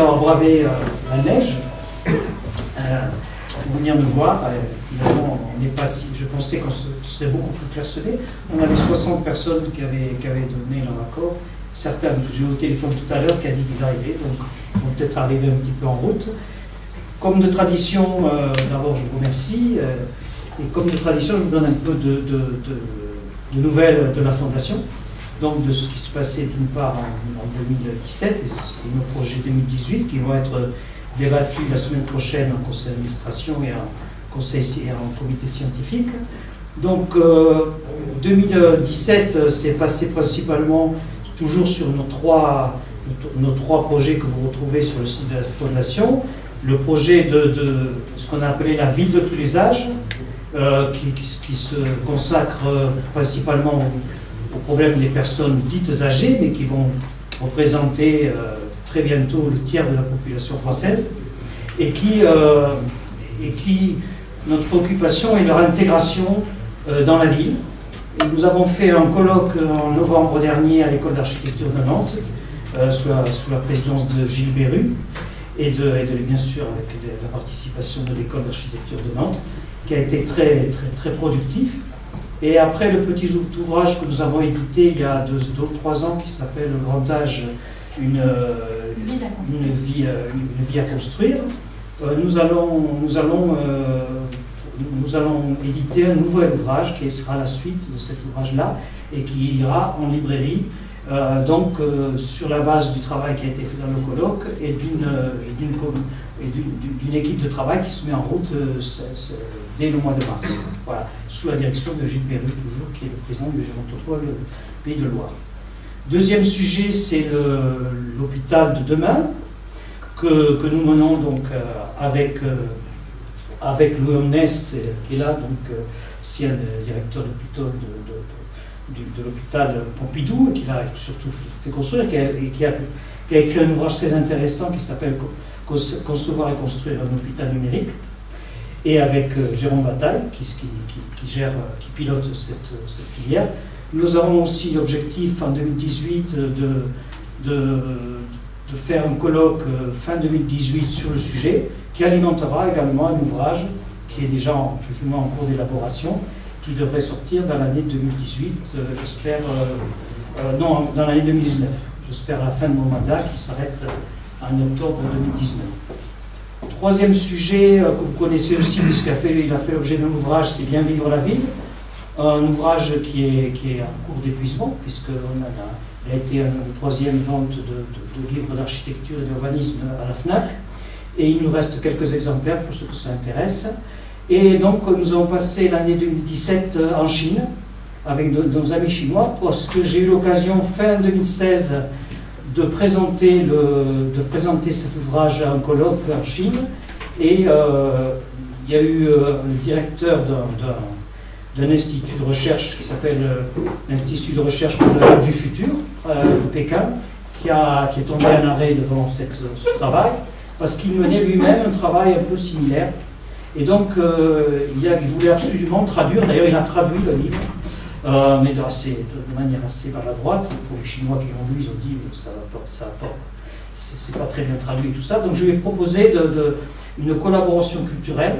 Euh, bravé euh, la neige euh, venir nous voir. Euh, Évidemment, on n'est pas si. Je pensais qu'on se- serait beaucoup plus clairsemé. On avait 60 personnes qui avaient, donné leur accord. Certains j'ai eu au téléphone tout à l'heure qui a dit qu'ils arrivaient, donc ils vont peut-être arriver un petit peu en route. Comme de tradition, euh, d'abord je vous remercie. euh, et comme de tradition, je vous donne un peu de- de nouvelles de la Fondation donc de ce qui se passait d'une part en, en 2017 et, nos projets 2018 qui vont être débattus la semaine prochaine en conseil d'administration et en conseil et en comité scientifique. Donc euh, 2017 euh, s'est passé principalement toujours sur nos trois, nos trois projets que vous retrouvez sur le site de la Fondation. Le projet de, de ce qu'on a appelé la ville de tous les âges, euh, qui, qui- qui se consacre euh, principalement au, problème des personnes dites âgées, mais qui vont représenter euh, très bientôt le tiers de la population française, et qui, euh, et qui notre préoccupation est leur intégration euh, dans la ville. Nous avons fait un colloque en novembre dernier à l'école d'architecture de Nantes, sous, la, présidence de Gilles Berru, et, de, et bien sûr avec la participation de l'école d'architecture de Nantes, qui a été très, très, très productif. Et après le petit ou- ouvrage que nous avons édité il y a deux, deux ou trois ans, qui s'appelle Le Grand Âge, une, euh, une, vie, euh, une vie à construire, euh, nous allons, nous, allons, euh, nous allons éditer un nouvel ouvrage qui sera la suite de cet ouvrage-là et qui ira en librairie. euh, donc euh, sur la base du travail qui a été fait dans le colloque et d'une euh, équipe de travail qui se met en route euh, dès le mois de mars. Voilà, sous la direction de Gilles Perru, toujours, qui est le président du Gérontopole Pays de Loire. Deuxième sujet, c'est l'hôpital de demain, que, nous menons donc euh, avec, euh, avec euh, qui est là, donc euh, ancien euh, directeur de, de- de l'hôpital Pompidou, qui l'a surtout fait construire, qui a, écrit un ouvrage très intéressant qui s'appelle Co- Conce- Concevoir et construire un hôpital numérique, et avec euh, Jérôme Bataille, qui, gère, euh, qui pilote cette, cette filière. Nous avons aussi l'objectif en 2018 de, faire un colloque euh, fin 2018 sur le sujet, qui alimentera également un ouvrage qui est déjà en, plus ou moins en cours d'élaboration, qui devrait sortir dans l'année 2018, euh, j'espère, euh, euh, non, dans l'année 2019, j'espère à la fin de mon mandat, qui s'arrête euh, en octobre 2019. Troisième sujet euh, que vous connaissez aussi, puisqu'il a fait, l'objet d'un ouvrage, c'est Bien vivre la ville. Un ouvrage qui est, qui est en cours d'épuisement, puisqu'il a, a été une troisième vente de, livres d'architecture et d'urbanisme à la FNAC. Et il nous reste quelques exemplaires pour ceux que ça intéresse. Et donc, nous avons passé l'année 2017 en Chine avec nos amis chinois, parce que j'ai eu l'occasion fin 2016 de présenter, le, de présenter cet ouvrage à un colloque en Chine. Et euh, il y a eu euh, le directeur d'un- institut de recherche qui s'appelle euh, l'Institut de recherche pour le Lab du futur euh, de Pékin, qui, a, qui est tombé en arrêt devant cette- ce travail, parce qu'il menait lui-même un travail un peu similaire. Et donc, euh, il, a- il voulait absolument traduire, d'ailleurs il a traduit le livre, euh, mais de, manière assez maladroite. Pour les Chinois qui l'ont lu, ils ont dit euh, ça va pas, très bien traduit tout ça. Donc je lui ai proposé de, une collaboration culturelle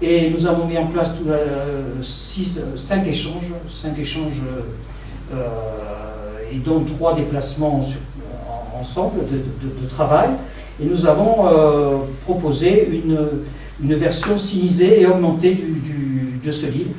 et nous avons mis en place tout, euh, euh, cinq échanges, et dont trois déplacements ensemble de, travail. Et nous avons proposé une, version stylisée et augmentée de ce livre.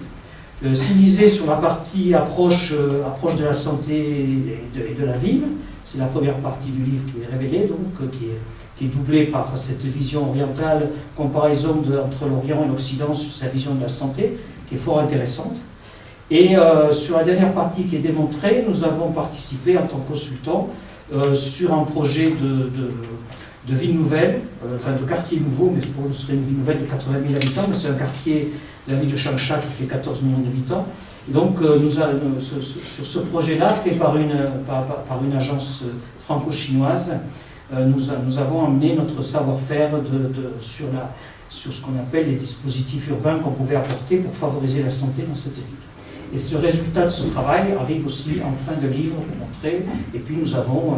Euh, stylisée sur la partie approche, euh, approche de la santé et de, la ville. C'est la première partie du livre qui est révélée, donc, euh, qui est, qui est doublée par cette vision orientale, comparaison entre l'Orient et l'Occident sur sa vision de la santé, qui est fort intéressante. Et euh, sur la dernière partie qui est démontrée, nous avons participé en tant que consultant euh, sur un projet de, de, ville nouvelle, enfin de quartier nouveau, mais ce serait une ville nouvelle de 80 000 habitants, mais c'est un quartier la ville de Changsha qui fait 14 millions d'habitants. Donc euh, euh, ce- ce- sur ce projet-là, fait par une, par, une agence euh, franco-chinoise, euh, nous, avons amené notre savoir-faire sur, sur ce qu'on appelle les dispositifs urbains qu'on pouvait apporter pour favoriser la santé dans cette ville. Et ce résultat de ce travail arrive aussi en fin de livre pour montrer. Et puis nous avons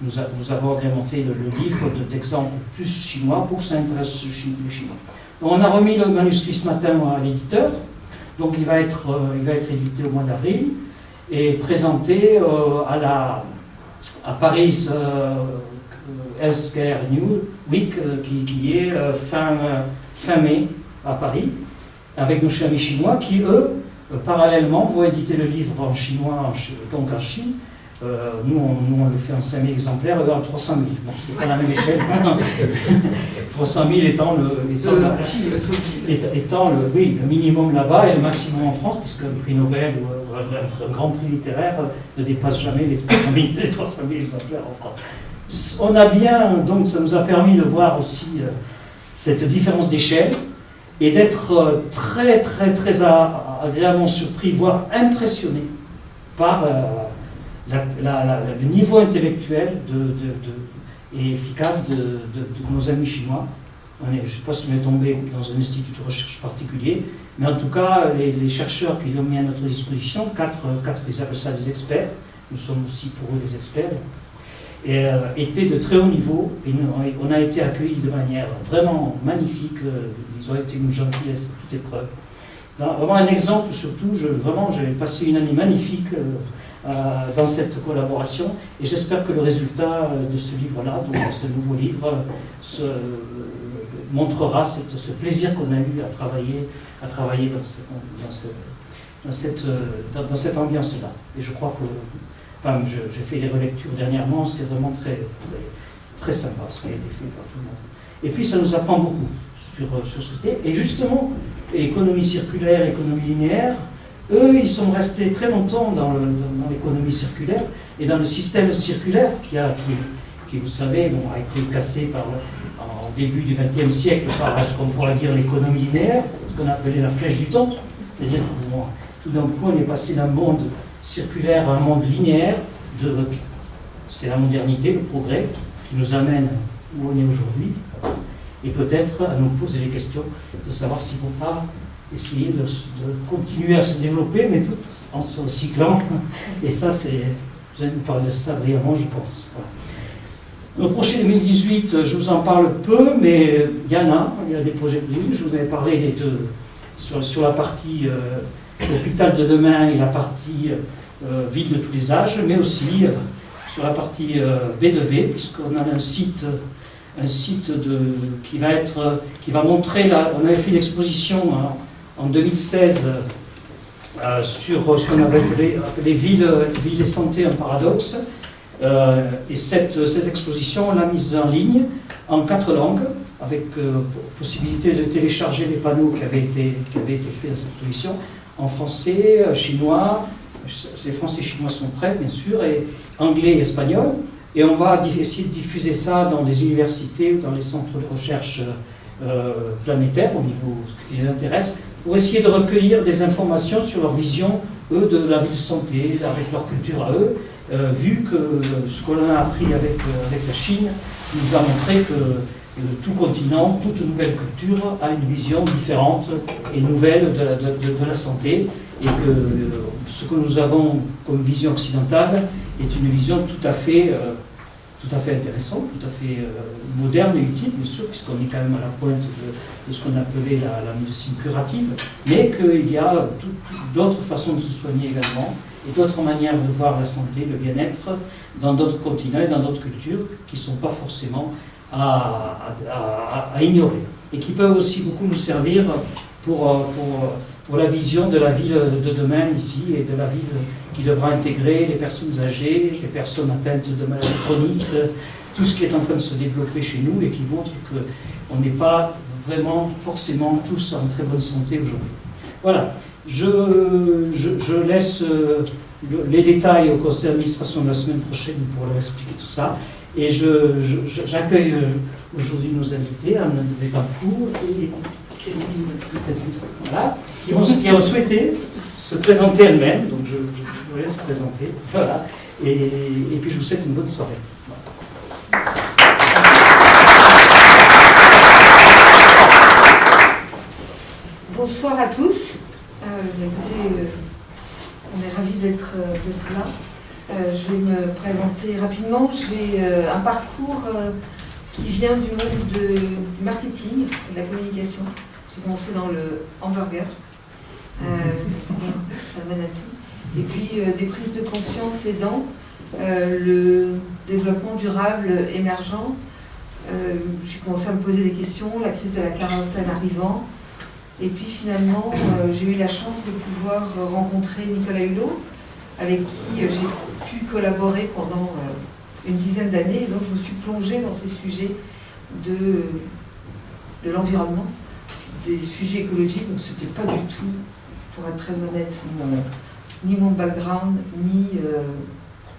nous, avons agrémenté le, livre d'exemples plus chinois pour que ça intéresse les Chinois. On a remis le manuscrit ce matin à l'éditeur, donc il va, être, il va être édité au mois d'avril et présenté à, la, à Paris Healthcare New Week, qui, est fin, fin mai à Paris, avec nos amis chinois qui, eux, parallèlement, vont éditer le livre en chinois, donc en Chine, euh, nous, on, on, le fait en 5000 exemplaires, eux en 300 000. Bon, c'est pas la même échelle. 300 000 étant le, étant, étant, le, oui, le minimum là-bas et le maximum en France, puisque un prix Nobel ou un, grand prix littéraire ne dépasse jamais les 300 000, les 300 000 exemplaires en France. On a bien, donc ça nous a permis de voir aussi euh, cette différence d'échelle et d'être euh, très, très, très agréablement surpris, voire impressionné par le niveau intellectuel de, et efficace de, nos amis chinois. je ne sais pas si on est tombé dans un institut de recherche particulier, mais en tout cas, les, chercheurs qui l'ont mis à notre disposition, quatre, quatre, ils appellent ça des experts, nous sommes aussi pour eux des experts, euh, étaient de très haut niveau, et on a été accueillis de manière vraiment magnifique, euh, ils ont été une gentillesse à toute épreuve. vraiment un exemple surtout, vraiment j'ai passé une année magnifique. Euh, dans cette collaboration. Et j'espère que le résultat euh, de ce livre-là, donc ce nouveau livre, se, montrera ce plaisir qu'on a eu à travailler, à travailler dans, cette, ambiance-là. Et je crois que, enfin, j'ai fait les relectures dernièrement, c'est vraiment très, très, sympa ce qui a été fait par tout le monde. Et puis ça nous apprend beaucoup sur, sur ce Et justement, économie circulaire, économie linéaire, eux, ils sont restés très longtemps dans l'économie circulaire et dans le système circulaire qui, a, qui, vous savez, bon, a été cassé par, en début du XXe siècle par ce qu'on pourrait dire l'économie linéaire, ce qu'on appelait la flèche du temps. C'est-à-dire que tout d'un coup, on est passé d'un monde circulaire à un monde linéaire. C'est la modernité, le progrès qui nous amène où on est aujourd'hui. Et peut-être à nous poser les questions de savoir si ne pas essayer de, continuer à se développer, mais tout en se recyclant. Et ça, c'est, vous allez nous parler de ça brièvement, je pense. Le projet 2018, je vous en parle peu, mais il y en a, il y a des projets prévus. Je vous avais parlé des deux, sur, sur la partie euh, hôpital de demain et la partie euh, ville de tous les âges, mais aussi euh, sur la partie B2V, puisqu'on a un site un site de, qui, va être, qui va montrer, la, on avait fait une exposition hein, en 2016 euh, sur ce qu'on avait appelé, les villes, villes et santé, un paradoxe. Euh, et cette, cette exposition, on l'a mise en ligne en quatre langues, avec euh, possibilité de télécharger les panneaux qui avaient été, qui avaient été faits dans cette exposition, en français, chinois, les français et chinois sont prêts, bien sûr, et anglais et espagnol. Et on va essayer de diffuser ça dans les universités ou dans les centres de recherche planétaires, au niveau ce qui les intéresse, pour essayer de recueillir des informations sur leur vision, eux, de la vie de santé, avec leur culture à eux, euh, vu que ce qu'on a appris avec, euh, avec la Chine nous a montré que euh, tout continent, toute nouvelle culture a une vision différente et nouvelle de la, de, la santé, et que ce que nous avons comme vision occidentale est une vision tout à fait tout à fait intéressant, tout à fait euh, moderne et utile, bien sûr, puisqu'on est quand même à la pointe de, ce qu'on appelait la, médecine curative, mais qu'il y a d'autres façons de se soigner également, et d'autres manières de voir la santé, le bien-être, dans d'autres continents et dans d'autres cultures, qui ne sont pas forcément à, à, ignorer, et qui peuvent aussi beaucoup nous servir pour, euh, pour pour la vision de la ville de demain ici et de la ville qui devra intégrer les personnes âgées, les personnes atteintes de maladies chroniques, tout ce qui est en train de se développer chez nous et qui montre qu'on n'est pas vraiment forcément tous en très bonne santé aujourd'hui. Voilà, je, laisse euh, les détails au conseil d'administration de la semaine prochaine pour leur expliquer tout ça. Et j'accueille euh, aujourd'hui nos invités, Anne Bétancourt et voilà, qui ont, qui ont, souhaité se présenter elles-mêmes, donc je, vous laisse présenter, voilà, et, et, puis je vous souhaite une bonne soirée. Bonsoir à tous. Euh, écoutez, euh, on est ravis d'être euh, là. Euh, je vais me présenter rapidement. J'ai un parcours qui vient du monde de- du marketing, de la communication. J'ai commencé dans le hamburger. Euh, ça mène à tout. Et puis euh, des prises de conscience aidant, euh, le développement durable émergent. Euh, j'ai commencé à me poser des questions, la crise de la quarantaine arrivant. Et puis finalement, j'ai eu la chance de pouvoir rencontrer Nicolas Hulot, avec qui j'ai pu collaborer pendant une dizaine d'années. Donc je me suis plongée dans ces sujets de, de l'environnement, des sujets écologiques. Donc c'était pas du tout, pour être très honnête, ni mon background, ni... euh,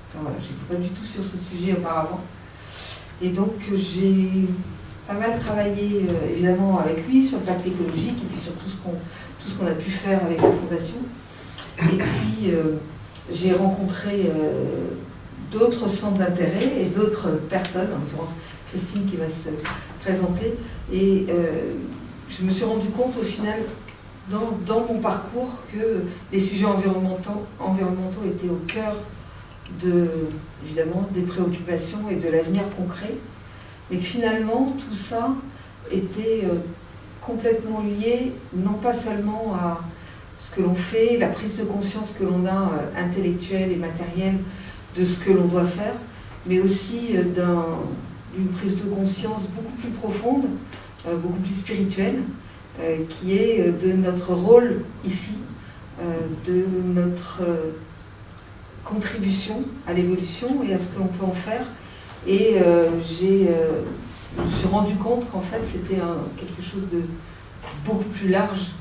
enfin, voilà, j'étais pas du tout sur ce sujet auparavant. Et donc j'ai pas mal travaillé euh, évidemment avec lui sur le pacte écologique et puis sur tout ce qu'on a pu faire avec la fondation. Et puis euh, j'ai rencontré euh, d'autres centres d'intérêt et d'autres personnes, en l'occurrence Christine qui va se présenter. Et je me suis rendu compte au final dans, mon parcours que les sujets environnementaux, étaient au cœur de, évidemment, des préoccupations et de l'avenir concret, mais que finalement tout ça était euh, complètement lié, non pas seulement à ce que l'on fait, la prise de conscience que l'on a euh, intellectuelle et matérielle de ce que l'on doit faire, mais aussi euh, d'un- d'une prise de conscience beaucoup plus profonde, beaucoup plus spirituelle, qui est euh, de notre rôle ici, euh, de notre euh, contribution à l'évolution et à ce que l'on peut en faire. Et euh, j'ai, euh, je me suis rendu compte qu'en fait c'était quelque chose de beaucoup plus large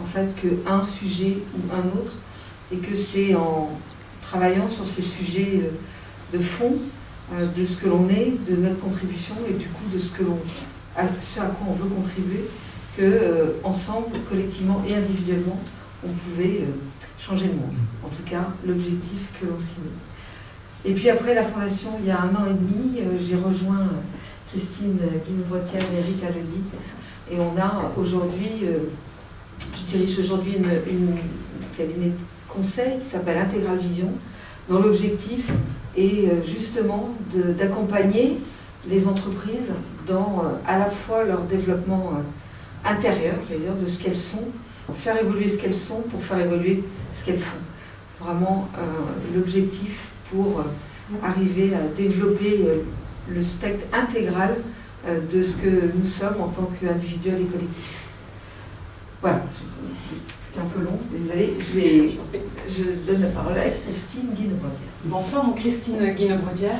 en fait qu'un sujet ou un autre, et que c'est en travaillant sur ces sujets euh, de fond euh, de ce que l'on est, de notre contribution et du coup de ce que ce à quoi on veut contribuer, que euh, ensemble, collectivement et individuellement, on pouvait euh, changer le monde. En tout cas, l'objectif que l'on s'y met. Et puis après la fondation, il y a un an et demi, euh, j'ai rejoint euh, Christine Guine-Brotière et Eric Alodi. Et on a aujourd'hui, je dirige aujourd'hui une, une cabinet de conseil qui s'appelle Intégral Vision, dont l'objectif est justement d'accompagner les entreprises dans à la fois leur développement euh, intérieur, je vais dire, de ce qu'elles sont, faire évoluer ce qu'elles sont pour faire évoluer ce qu'elles font. Vraiment euh, l'objectif pour euh, arriver à développer euh, le spectre intégral de ce que nous sommes en tant qu'individuels et collectifs. Voilà, c'est un peu long, désolé. Je, donne la parole à Christine Guinevrotière. Bonsoir, Christine Guinebrodière.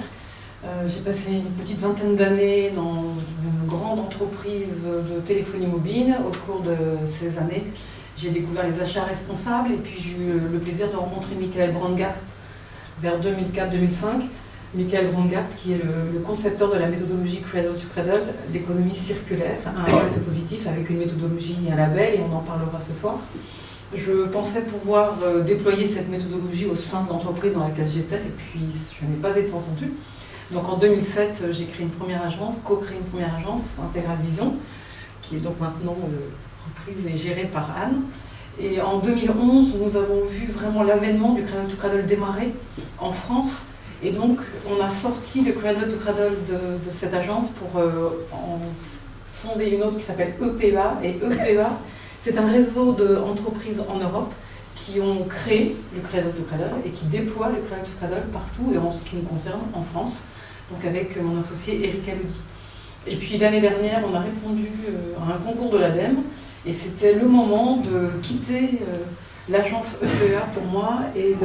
Euh, J'ai passé une petite vingtaine d'années dans une grande entreprise de téléphonie mobile. Au cours de ces années, j'ai découvert les achats responsables et puis j'ai eu le plaisir de rencontrer Michael Brandgart vers 2004-2005. Michael Brandgart, qui est le, le concepteur de la méthodologie Cradle to Cradle, l'économie circulaire, un impact positif avec une méthodologie et un label, et on en parlera ce soir. Je pensais pouvoir euh, déployer cette méthodologie au sein de l'entreprise dans laquelle j'étais, et puis je n'ai pas été entendue. Donc en 2007, euh, j'ai créé une première agence, co-créé une première agence, Intégral Vision, qui est donc maintenant euh, reprise et gérée par Anne. Et en 2011, nous avons vu vraiment l'avènement du Cradle to Cradle démarrer en France. Et donc, on a sorti le Cradle to Cradle de, cette agence pour euh, en fonder une autre qui s'appelle EPEA. Et EPEA, c'est un réseau d'entreprises en Europe qui ont créé le Cradle to Cradle et qui déploient le Cradle to Cradle partout et en ce qui me concerne en France, avec mon associé Eric Aludi. Et puis l'année dernière, on a répondu euh, à un concours de l'ADEME et c'était le moment de quitter euh, l'agence EPEA pour moi et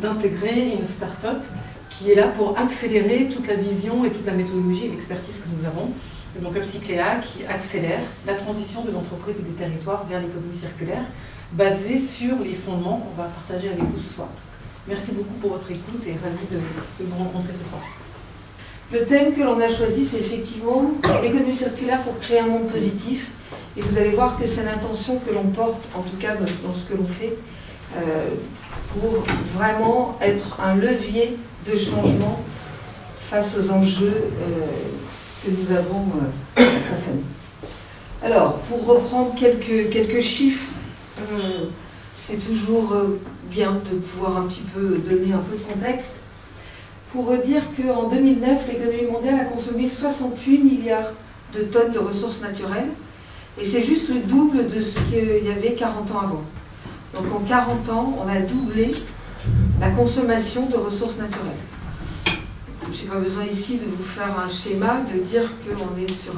d'intégrer une start-up qui est là pour accélérer toute la vision et toute la méthodologie et l'expertise que nous avons. Et donc Upcycléa qui accélère la transition des entreprises et des territoires vers l'économie circulaire basée sur les fondements qu'on va partager avec vous ce soir. Merci beaucoup pour votre écoute et ravi de vous rencontrer ce soir. Le thème que l'on a choisi, c'est effectivement l'économie circulaire pour créer un monde positif. Et vous allez voir que c'est l'intention que l'on porte, en tout cas dans ce que l'on fait, euh, pour vraiment être un levier de changement face aux enjeux euh, que nous avons euh, face à nous. Alors, pour reprendre quelques, quelques chiffres, c'est toujours bien de pouvoir un petit peu donner un peu de contexte. Pour dire qu'en 2009, l'économie mondiale a consommé 68 milliards de tonnes de ressources naturelles, et c'est juste le double de ce qu'il y avait 40 ans avant. Donc en 40 ans, on a doublé la consommation de ressources naturelles. Je n'ai pas besoin ici de vous faire un schéma, de dire qu'on est sur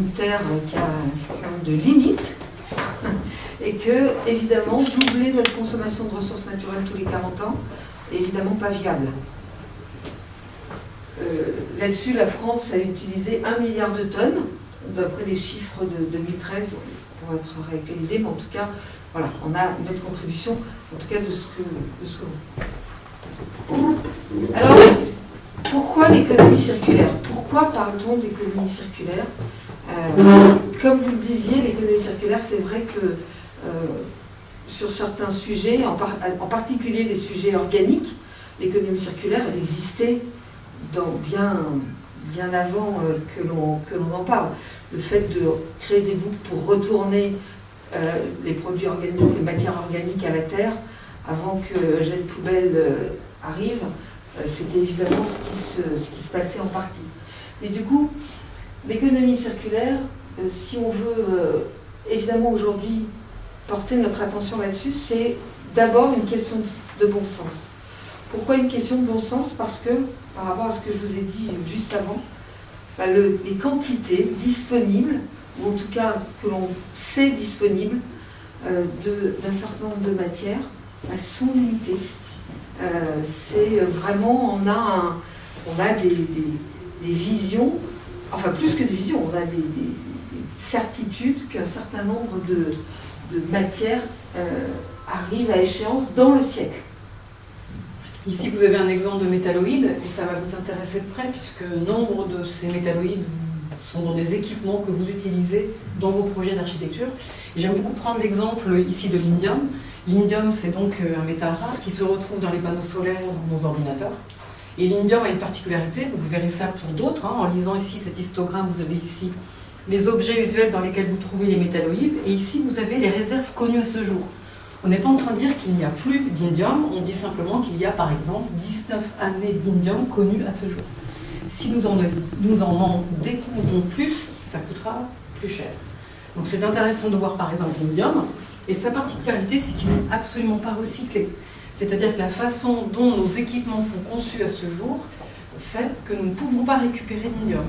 une terre qui a un certain nombre de limites, et que, évidemment, doubler notre consommation de ressources naturelles tous les 40 ans est évidemment pas viable. Euh, là-dessus, la France a utilisé 1 milliard de tonnes, d'après les chiffres de 2013, pour être réactualisé, mais en tout cas, voilà, on a notre contribution, en tout cas de ce que, de ce Alors, pourquoi l'économie circulaire? Pourquoi parle-t-on d'économie circulaire? Euh, Comme vous le disiez, l'économie circulaire, c'est vrai que euh, sur certains sujets, en, en, particulier les sujets organiques, l'économie circulaire, elle existait dans bien, bien avant euh, que l'on en parle. Le fait de créer des boucles pour retourner les produits organiques, les matières organiques à la terre, avant que Gel Poubelle arrive, euh, c'était évidemment ce qui, se, passait en partie. Mais du coup, l'économie circulaire, euh, si on veut euh, évidemment aujourd'hui porter notre attention là-dessus, c'est d'abord une question de bon sens. Pourquoi une question de bon sens? Parce que, par rapport à ce que je vous ai dit juste avant, bah, les quantités disponibles, ou en tout cas que l'on sait disponibles, d'un certain nombre de matières, elles sont limitées. Euh, c'est vraiment, on a, on a des, visions, enfin plus que des visions, on a des, certitudes qu'un certain nombre de, matières euh, arrivent à échéance dans le siècle. Ici, vous avez un exemple de métalloïdes, et ça va vous intéresser de près, puisque nombre de ces métalloïdes sont dans des équipements que vous utilisez dans vos projets d'architecture. J'aime beaucoup prendre l'exemple ici de l'indium. L'indium, c'est donc euh, un métal rare qui se retrouve dans les panneaux solaires dans nos ordinateurs. Et l'indium a une particularité, vous verrez ça pour d'autres, hein. en lisant ici cet histogramme, vous avez ici les objets usuels dans lesquels vous trouvez les métalloïdes, et ici vous avez les réserves connues à ce jour. On n'est pas en train de dire qu'il n'y a plus d'indium, on dit simplement qu'il y a par exemple 19 années d'indium connues à ce jour. Si nous en, découvrons plus, ça coûtera plus cher. Donc c'est intéressant de voir par exemple l'indium, et sa particularité, c'est qu'il n'est absolument pas recyclé. C'est-à-dire que la façon dont nos équipements sont conçus à ce jour fait que nous ne pouvons pas récupérer l'indium.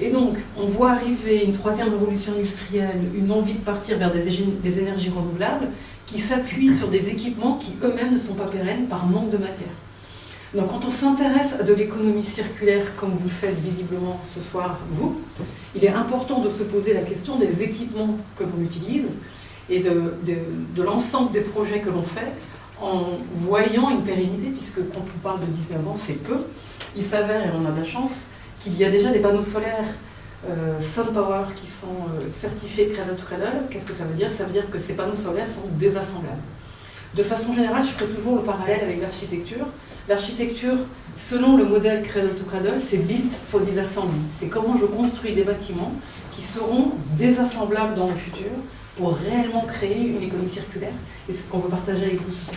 Et donc, on voit arriver une troisième révolution industrielle, une envie de partir vers des énergies renouvelables qui s'appuient sur des équipements qui eux-mêmes ne sont pas pérennes par manque de matière. Donc quand on s'intéresse à de l'économie circulaire, comme vous le faites visiblement ce soir, vous, il est important de se poser la question des équipements que l'on utilise, et de, l'ensemble des projets que l'on fait en voyant une pérennité, puisque quand on parle de 19 ans, c'est peu. Il s'avère, et on a de la chance, qu'il y a déjà des panneaux solaires euh, Power qui sont euh, certifiés Cradle to Cradle. Qu'est-ce que ça veut dire? Ça veut dire que ces panneaux solaires sont désassemblables. De façon générale, je ferai toujours le parallèle avec l'architecture. L'architecture, selon le modèle Cradle to Cradle, c'est built for disassembly. C'est comment je construis des bâtiments qui seront désassemblables dans le futur pour réellement créer une économie circulaire. Et c'est ce qu'on veut partager avec vous ce soir.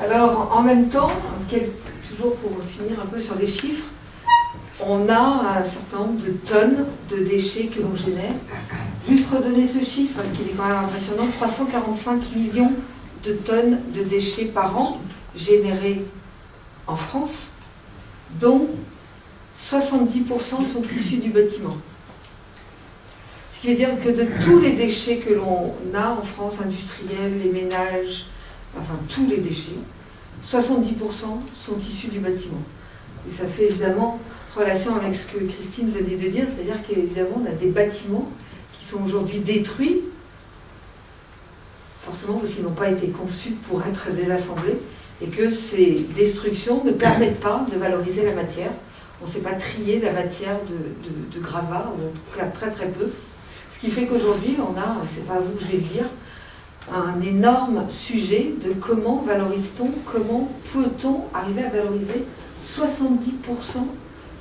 Alors, en même temps, toujours pour finir un peu sur les chiffres, on a un certain nombre de tonnes de déchets que l'on génère. Juste redonner ce chiffre, parce qu'il est quand même impressionnant, 345 millions de tonnes de déchets par an générés en France, dont 70% sont issus du bâtiment. Ce qui veut dire que de tous les déchets que l'on a en France, industriels, les ménages, enfin tous les déchets, 70% sont issus du bâtiment. Et ça fait évidemment relation avec ce que Christine venait de dire, c'est-à-dire qu'évidemment on a des bâtiments qui sont aujourd'hui détruits, forcément parce qu'ils n'ont pas été conçus pour être désassemblés, et que ces destructions ne permettent pas de valoriser la matière. On ne sait pas trier la matière de, de gravat, ou en tout cas très très peu. Ce qui fait qu'aujourd'hui, on a, c'est pas à vous que je vais le dire, un énorme sujet de comment valorise-t-on, comment peut-on arriver à valoriser 70%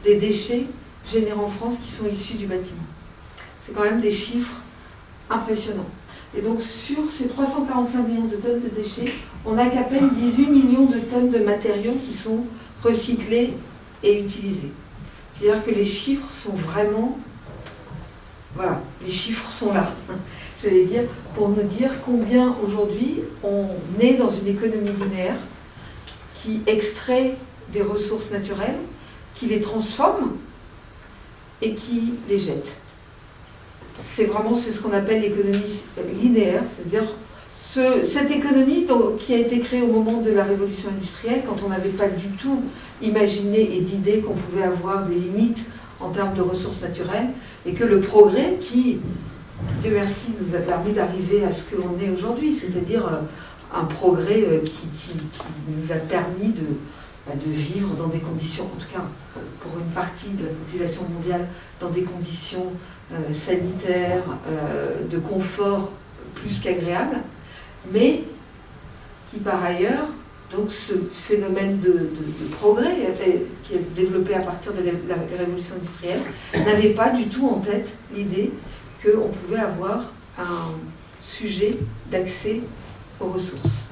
des déchets générés en France qui sont issus du bâtiment. C'est quand même des chiffres impressionnants. Et donc sur ces 345 millions de tonnes de déchets, on n'a qu'à peine 18 millions de tonnes de matériaux qui sont recyclés et utilisés. C'est-à-dire que les chiffres sont vraiment... Voilà, les chiffres sont là. J'allais dire, pour nous dire combien aujourd'hui on est dans une économie linéaire qui extrait des ressources naturelles, qui les transforme et qui les jette. C'est vraiment ce qu'on appelle l'économie linéaire, c'est-à-dire cette économie qui a été créée au moment de la révolution industrielle, quand on n'avait pas du tout imaginé et d'idée qu'on pouvait avoir des limites en termes de ressources naturelles, et que le progrès qui, Dieu merci, nous a permis d'arriver à ce que l'on est aujourd'hui, c'est-à-dire euh, un progrès euh, qui, nous a permis de, de vivre dans des conditions, en tout cas pour une partie de la population mondiale, dans des conditions euh, sanitaires, de confort plus qu'agréables, mais qui par ailleurs, donc ce phénomène de, progrès qui est développé à partir de la, révolution industrielle, n'avait pas du tout en tête l'idée qu'on pouvait avoir un sujet d'accès aux ressources.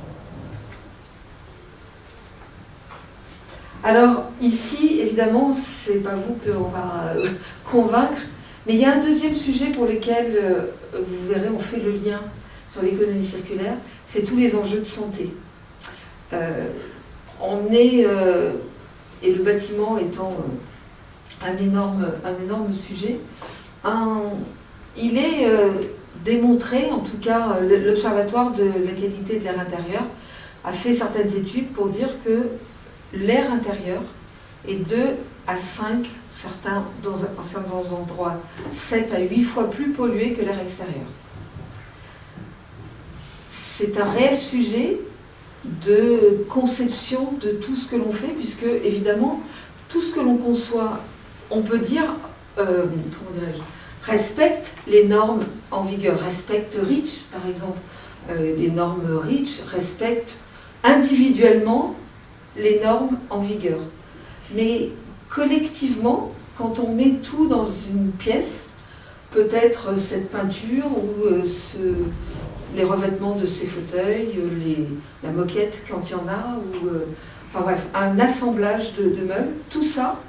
Alors ici, évidemment, c'est pas vous qu'on va euh, convaincre, mais il y a un deuxième sujet pour lequel, euh, vous verrez, on fait le lien sur l'économie circulaire, c'est tous les enjeux de santé. Euh, on est, et le bâtiment étant un énorme sujet, il est démontré, en tout cas l'Observatoire de la qualité de l'air intérieur a fait certaines études pour dire que l'air intérieur est 2 à 5, certains, dans certains endroits, 7 à 8 fois plus pollué que l'air extérieur c'est un réel sujet de conception de tout ce que l'on fait, puisque évidemment, tout ce que l'on conçoit, on peut dire, euh, respecte les normes en vigueur, respecte REACH par exemple. Euh, les normes REACH respectent individuellement les normes en vigueur. Mais collectivement, quand on met tout dans une pièce, peut-être cette peinture ou euh, les revêtements de ces fauteuils, les, la moquette quand il y en a, ou euh, enfin bref, un assemblage de, meubles, tout ça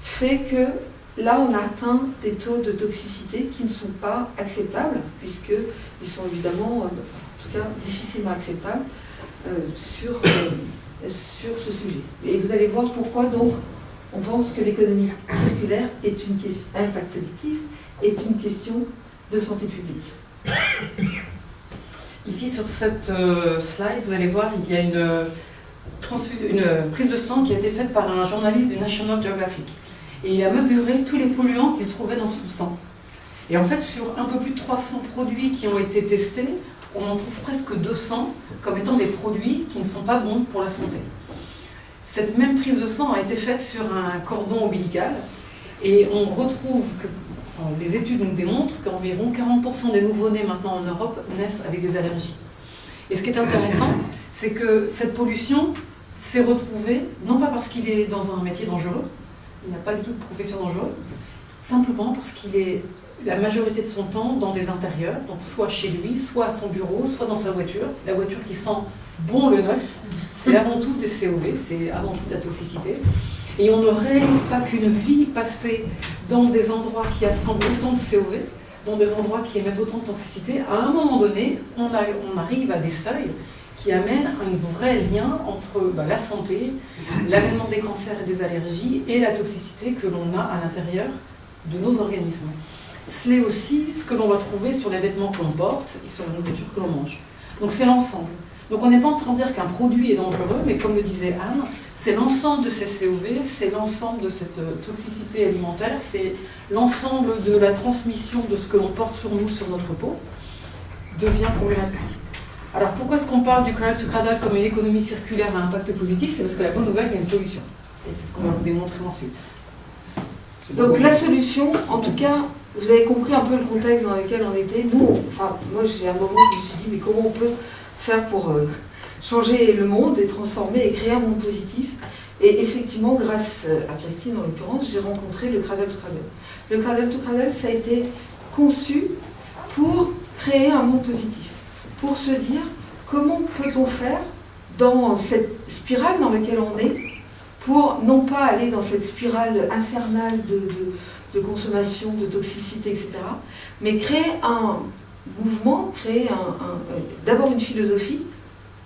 fait que là on atteint des taux de toxicité qui ne sont pas acceptables, puisqu'ils sont évidemment, en tout cas, difficilement acceptables euh, sur, euh, sur ce sujet. Et vous allez voir pourquoi donc on pense que l'économie circulaire est une question, impact positif, est une question de santé publique. Ici, sur cette euh, slide, vous allez voir, il y a une, une prise de sang qui a été faite par un journaliste du National Geographic. Et il a mesuré tous les polluants qu'il trouvait dans son sang. Et en fait, sur un peu plus de 300 produits qui ont été testés, on en trouve presque 200 comme étant des produits qui ne sont pas bons pour la santé. Cette même prise de sang a été faite sur un cordon ombilical et on retrouve que les études nous démontrent qu'environ 40% des nouveau-nés maintenant en Europe naissent avec des allergies. Et ce qui est intéressant, c'est que cette pollution s'est retrouvée, non pas parce qu'il est dans un métier dangereux, il n'y a pas du tout de profession dangereuse, simplement parce qu'il est la majorité de son temps dans des intérieurs, donc soit chez lui, soit à son bureau, soit dans sa voiture. La voiture qui sent bon le neuf, c'est avant tout des COV, c'est avant tout de la toxicité. Et on ne réalise pas qu'une vie passée dans des endroits qui assemblent autant de COV, dans des endroits qui émettent autant de toxicité, à un moment donné, on, arrive à des seuils qui amènent un vrai lien entre bah, la santé, l'avènement des cancers et des allergies et la toxicité que l'on a à l'intérieur de nos organismes. C'est aussi ce que l'on va trouver sur les vêtements que l'on porte et sur la nourriture que l'on mange. Donc c'est l'ensemble. Donc on n'est pas en train de dire qu'un produit est dangereux, mais comme le disait Anne, c'est l'ensemble de ces COV, c'est l'ensemble de cette euh, toxicité alimentaire, c'est l'ensemble de la transmission de ce que l'on porte sur nous, sur notre peau, devient problématique. Alors pourquoi est-ce qu'on parle du cradle to cradle comme une économie circulaire à impact positif? C'est parce que la bonne nouvelle, il y a une solution. Et c'est ce qu'on va vous démontrer ensuite. Donc la solution, en tout cas, vous avez compris un peu le contexte dans lequel on était. Nous, enfin, moi j'ai un moment où je me suis dit, mais comment on peut faire pour euh, changer le monde et transformer et créer un monde positif? Et effectivement, grâce à Christine en l'occurrence, j'ai rencontré le Cradle to Cradle. Le Cradle to Cradle, ça a été conçu pour créer un monde positif, pour se dire comment peut-on faire dans cette spirale dans laquelle on est, pour non pas aller dans cette spirale infernale de, consommation, de toxicité, etc., mais créer un mouvement, créer d'abord une philosophie,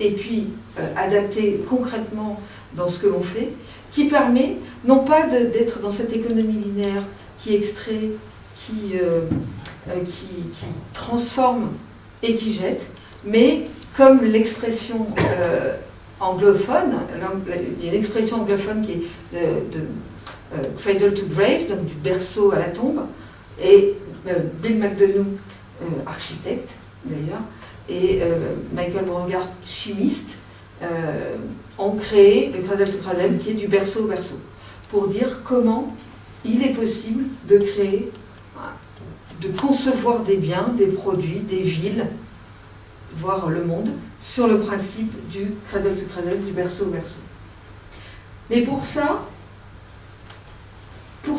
et puis euh, adapter concrètement dans ce que l'on fait, qui permet non pas d'être dans cette économie linéaire qui extrait, qui, euh, euh, qui, transforme et qui jette, mais comme l'expression euh, anglophone, il y a une expression anglophone qui est de, cradle to grave, donc du berceau à la tombe, et Bill McDonough, architecte d'ailleurs, et Michael Brangard, chimiste, ont créé le cradle to cradle qui est du berceau au berceau, pour dire comment il est possible de créer, de concevoir des biens, des produits, des villes, voire le monde, sur le principe du cradle to cradle, du berceau au berceau. Mais pour ça,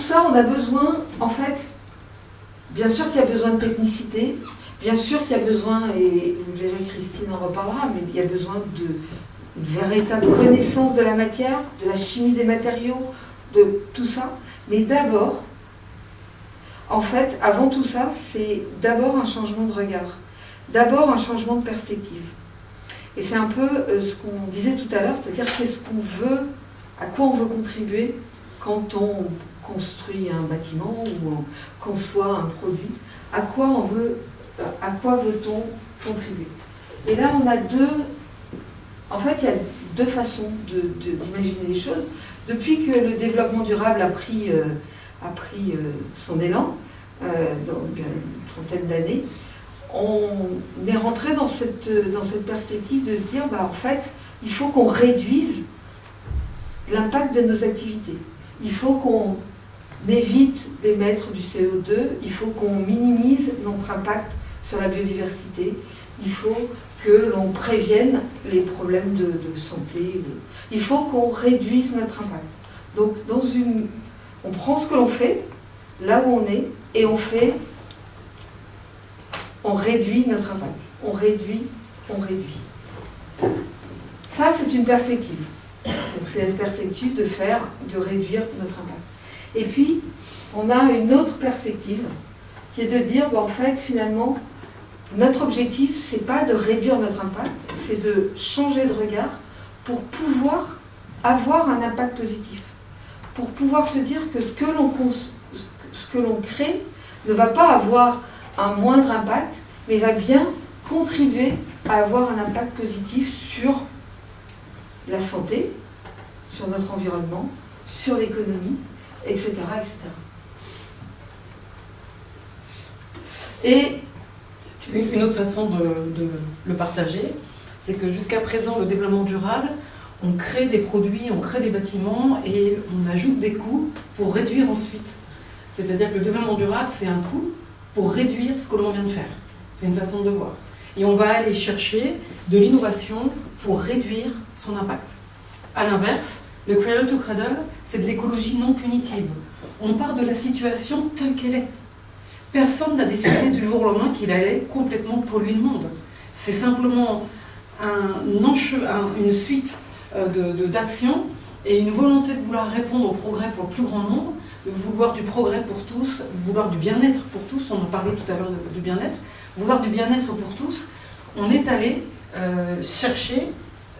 ça, on a besoin, en fait, bien sûr qu'il y a besoin de technicité, bien sûr qu'il y a besoin, et vous verrez, Christine en reparlera, mais il y a besoin de véritable connaissance de la matière, de la chimie des matériaux, de tout ça. Mais d'abord, en fait, avant tout ça, c'est d'abord un changement de regard, d'abord un changement de perspective. Et c'est un peu euh, ce qu'on disait tout à l'heure, c'est-à-dire qu'est-ce qu'on veut, à quoi on veut contribuer quand on construit un bâtiment ou on conçoit un produit, à quoi on veut, à quoi veut-on contribuer? Et là, on a deux en fait, il y a deux façons d'imaginer les choses. Depuis que le développement durable a pris, euh, a pris euh, son élan, euh, dans une trentaine d'années, on est rentré dans cette, dans cette perspective de se dire, bah, en fait, il faut qu'on réduise l'impact de nos activités. Il faut qu'on évite d'émettre du CO2, il faut qu'on minimise notre impact sur la biodiversité, il faut que l'on prévienne les problèmes de, santé. Il faut qu'on réduise notre impact. Donc, dans une, on prend ce que l'on fait, là où on est, et on fait, on réduit notre impact. On réduit, on réduit. Ça, c'est une perspective. Donc, c'est la perspective de faire, de réduire notre impact. Et puis, on a une autre perspective, qui est de dire, ben, en fait, finalement, notre objectif, ce n'est pas de réduire notre impact, c'est de changer de regard pour pouvoir avoir un impact positif. Pour pouvoir se dire que ce que l'on crée ne va pas avoir un moindre impact, mais va bien contribuer à avoir un impact positif sur la santé, sur notre environnement, sur l'économie, etc.. Et une autre façon de, le partager, c'est que jusqu'à présent, le développement durable, on crée des produits, on crée des bâtiments et on ajoute des coûts pour réduire ensuite. C'est-à-dire que le développement durable, c'est un coût pour réduire ce que l'on vient de faire. C'est une façon de voir. Et on va aller chercher de l'innovation pour réduire son impact. A l'inverse, le cradle to cradle, c'est de l'écologie non punitive. On part de la situation telle qu'elle est. Personne n'a décidé du jour au lendemain qu'il allait complètement polluer le monde. C'est simplement une suite euh, d'actions et une volonté de vouloir répondre au progrès pour le plus grand nombre, de vouloir du progrès pour tous, vouloir du bien-être pour tous, on en parlait tout à l'heure du bien-être, vouloir du bien-être pour tous, on est allé euh, chercher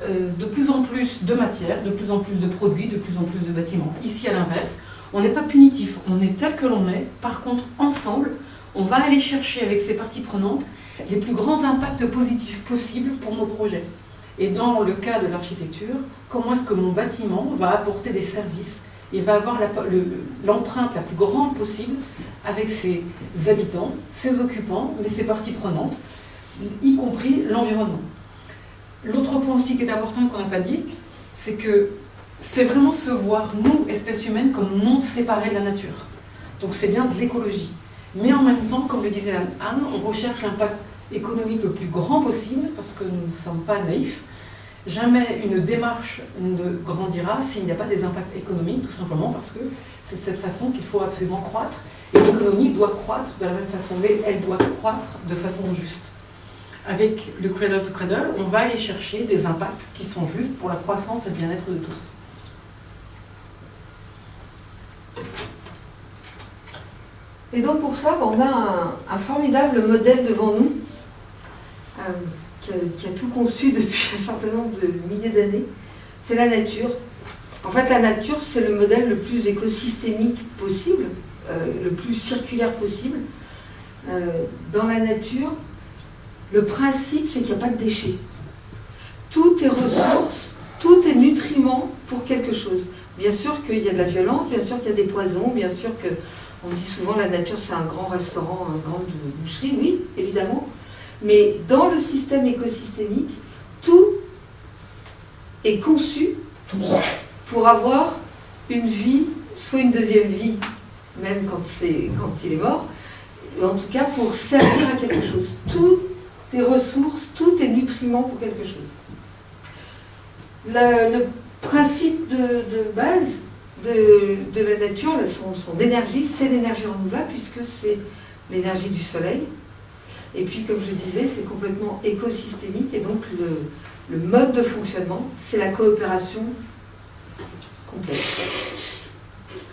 de plus en plus de matières, de plus en plus de produits, de plus en plus de bâtiments. Ici, à l'inverse, on n'est pas punitif, on est tel que l'on est. Par contre, ensemble, on va aller chercher avec ces parties prenantes les plus grands impacts positifs possibles pour nos projets. Et dans le cas de l'architecture, comment est-ce que mon bâtiment va apporter des services et va avoir l'empreinte la plus grande possible avec ses habitants, ses occupants, mais ses parties prenantes, y compris l'environnement. L'autre point aussi qui est important et qu'on n'a pas dit, c'est que c'est vraiment se voir, nous, espèces humaines, comme non séparés de la nature. Donc c'est bien de l'écologie. Mais en même temps, comme le disait Anne, on recherche l'impact économique le plus grand possible, parce que nous ne sommes pas naïfs. Jamais une démarche ne grandira s'il n'y a pas des impacts économiques, tout simplement parce que c'est cette façon qu'il faut absolument croître. Et l'économie doit croître de la même façon, mais elle doit croître de façon juste. Avec le cradle to cradle, on va aller chercher des impacts qui sont justes pour la croissance et le bien-être de tous. Et donc pour ça, on a un, formidable modèle devant nous, euh, qui, a, tout conçu depuis un certain nombre de milliers d'années. C'est la nature. En fait, la nature, c'est le modèle le plus écosystémique possible, euh, le plus circulaire possible. Euh, dans la nature, le principe, c'est qu'il n'y a pas de déchets. Tout est ressource, tout est nutriment pour quelque chose. Bien sûr qu'il y a de la violence, bien sûr qu'il y a des poisons, bien sûr que on dit souvent la nature c'est un grand restaurant, un grand boucherie, oui, évidemment. Mais dans le système écosystémique, tout est conçu pour avoir une vie, soit une deuxième vie, même quand, quand il est mort, en tout cas pour servir à quelque chose. Tout est ressources, tout est nutriment pour quelque chose. Le, principe de base, de, la nature, son, énergie, c'est l'énergie renouvelable puisque c'est l'énergie du soleil. Et puis, comme je disais, c'est complètement écosystémique et donc le, mode de fonctionnement, c'est la coopération complète.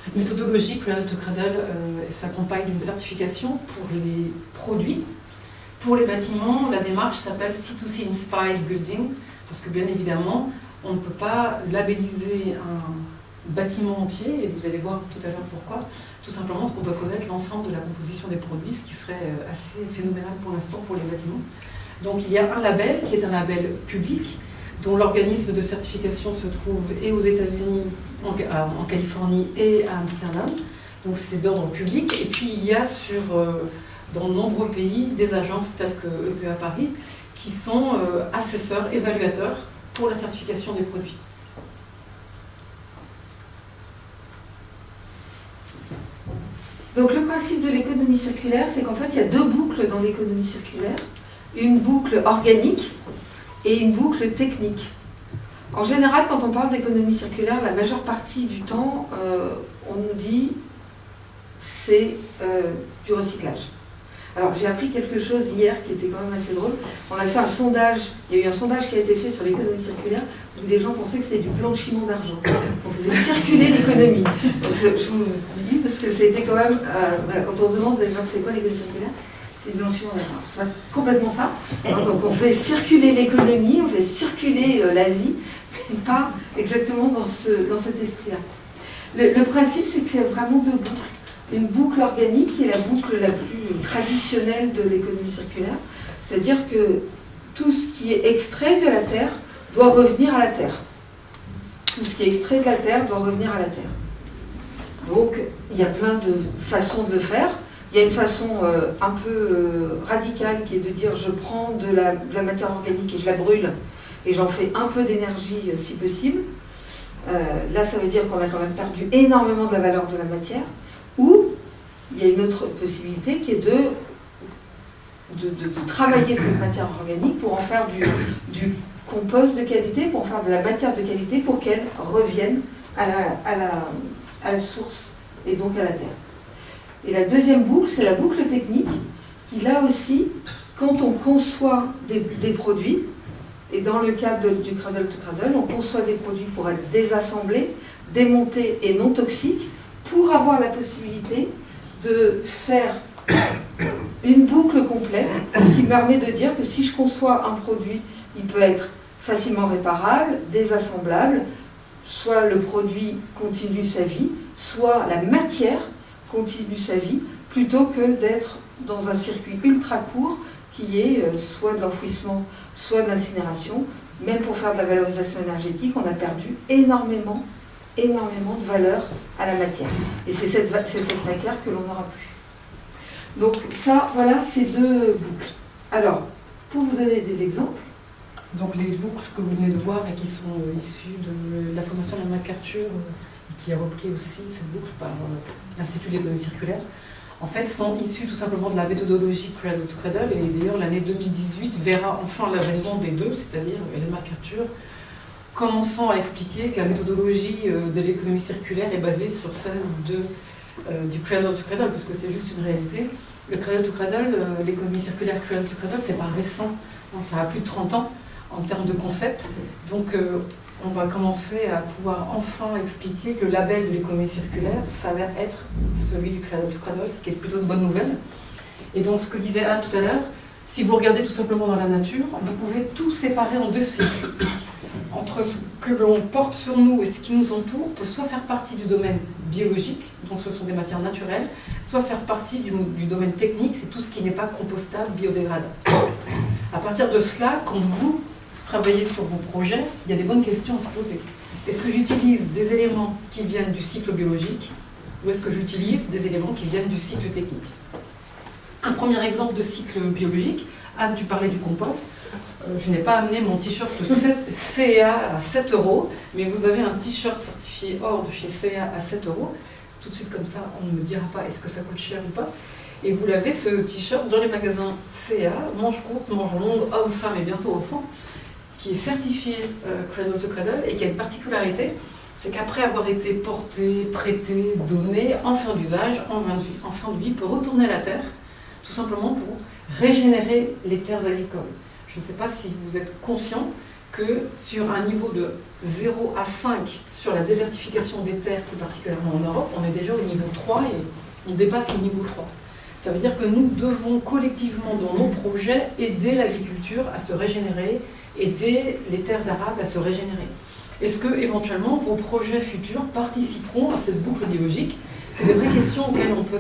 Cette méthodologie Cradle euh, s'accompagne d'une certification pour les produits. Pour les bâtiments, la démarche s'appelle C2C Inspired Building, parce que bien évidemment, on ne peut pas labelliser un, bâtiment entier, et vous allez voir tout à l'heure pourquoi, tout simplement parce qu'on doit connaître l'ensemble de la composition des produits, ce qui serait euh, assez phénoménal pour l'instant pour les bâtiments. Donc il y a un label qui est un label public, dont l'organisme de certification se trouve et aux États-Unis, en, Californie et à Amsterdam. Donc c'est d'ordre public. Et puis il y a sur, euh, dans de nombreux pays des agences telles que EPA Paris qui sont euh, assesseurs, évaluateurs pour la certification des produits. Donc le principe de l'économie circulaire, c'est qu'en fait, il y a deux boucles dans l'économie circulaire. Une boucle organique et une boucle technique. En général, quand on parle d'économie circulaire, la majeure partie du temps, euh, on nous dit c'est euh, du recyclage. Alors j'ai appris quelque chose hier qui était quand même assez drôle. On a fait un sondage, il y a eu un sondage qui a été fait sur l'économie circulaire où des gens pensaient que c'était du blanchiment d'argent. On faisait circuler l'économie. je, vous dis parce que c'était quand même, euh, quand on demande déjà c'est quoi l'économie circulaire, c'est du blanchiment d'argent. C'est complètement ça. Hein, donc on fait circuler l'économie, on fait circuler euh, la vie, mais pas exactement dans, ce, dans cet esprit-là. Le, le principe c'est que c'est vraiment boucles une boucle organique qui est la boucle la plus traditionnelle de l'économie circulaire. C'est-à-dire que tout ce qui est extrait de la Terre doit revenir à la Terre. Tout ce qui est extrait de la Terre doit revenir à la Terre. Donc, il y a plein de façons de le faire. Il y a une façon euh, un peu euh, radicale qui est de dire je prends de la, matière organique et je la brûle et j'en fais un peu d'énergie euh, si possible. là, ça veut dire qu'on a quand même perdu énormément de la valeur de la matière. Ou il y a une autre possibilité qui est de, travailler cette matière organique pour en faire du, compost de qualité, pour en faire de la matière de qualité pour qu'elle revienne à la, source et donc à la terre. Et la deuxième boucle, c'est la boucle technique, qui là aussi, quand on conçoit des, produits, et dans le cadre du cradle to cradle, on conçoit des produits pour être désassemblés, démontés et non toxiques, pour avoir la possibilité de faire une boucle complète qui permet de dire que si je conçois un produit, il peut être facilement réparable, désassemblable, soit le produit continue sa vie, soit la matière continue sa vie, plutôt que d'être dans un circuit ultra court qui est euh, soit de l'enfouissement, soit de l'incinération. Même pour faire de la valorisation énergétique, on a perdu énormément énormément de valeur à la matière. Et c'est cette, cette matière que l'on n'aura plus. Donc ça, voilà ces deux boucles. Alors, pour vous donner des exemples. Donc les boucles que vous venez de voir et qui sont euh, issues de la formation de MacArthur, euh, qui a repris aussi cette boucle par euh, l'Institut d'économie circulaire, en fait sont issues tout simplement de la méthodologie Cradle to Cradle. Et d'ailleurs l'année 2018 verra enfin l'avènement des deux, c'est-à-dire Hélène MacArthur commençant à expliquer que la méthodologie euh, de l'économie circulaire est basée sur celle de, euh, du cradle to cradle, parce que c'est juste une réalité. Le cradle to cradle, euh, l'économie circulaire cradle to cradle, c'est pas récent. Ça a plus de 30 ans en termes de concept. Donc on va commencer à pouvoir enfin expliquer que le label de l'économie circulaire s'avère être celui du cradle to cradle, ce qui est plutôt une bonne nouvelle. Et donc ce que disait Anne tout à l'heure, si vous regardez tout simplement dans la nature, vous pouvez tout séparer en deux cycles. Entre ce que l'on porte sur nous et ce qui nous entoure peut soit faire partie du domaine biologique, donc ce sont des matières naturelles, soit faire partie du, domaine technique, c'est tout ce qui n'est pas compostable, biodégradable. À partir de cela, quand vous travailler sur vos projets, il y a des bonnes questions à se poser. Est-ce que j'utilise des éléments qui viennent du cycle biologique ou est-ce que j'utilise des éléments qui viennent du cycle technique? Un premier exemple de cycle biologique, Anne, tu parlais du compost. Euh, je n'ai pas amené mon t-shirt CA à 7 euros, mais vous avez un t-shirt certifié hors de chez CA à 7 euros. Tout de suite comme ça, on ne me dira pas est-ce que ça coûte cher ou pas. Et vous l'avez ce t-shirt dans les magasins CA, manche courte, manche longue, homme, femme et bientôt enfant qui est certifié euh, Cradle to Cradle et qui a une particularité, c'est qu'après avoir été porté, prêté, donné, en fin d'usage, en, en, fin de vie, peut retourner à la terre, tout simplement pour régénérer les terres agricoles. Je ne sais pas si vous êtes conscient que sur un niveau de 0 à 5 sur la désertification des terres, plus particulièrement en Europe, on est déjà au niveau 3 et on dépasse le niveau 3. Ça veut dire que nous devons collectivement dans nos projets aider l'agriculture à se régénérer aider les terres arables à se régénérer. Est-ce que éventuellement vos projets futurs participeront à cette boucle biologique? C'est des vraies questions auxquelles on peut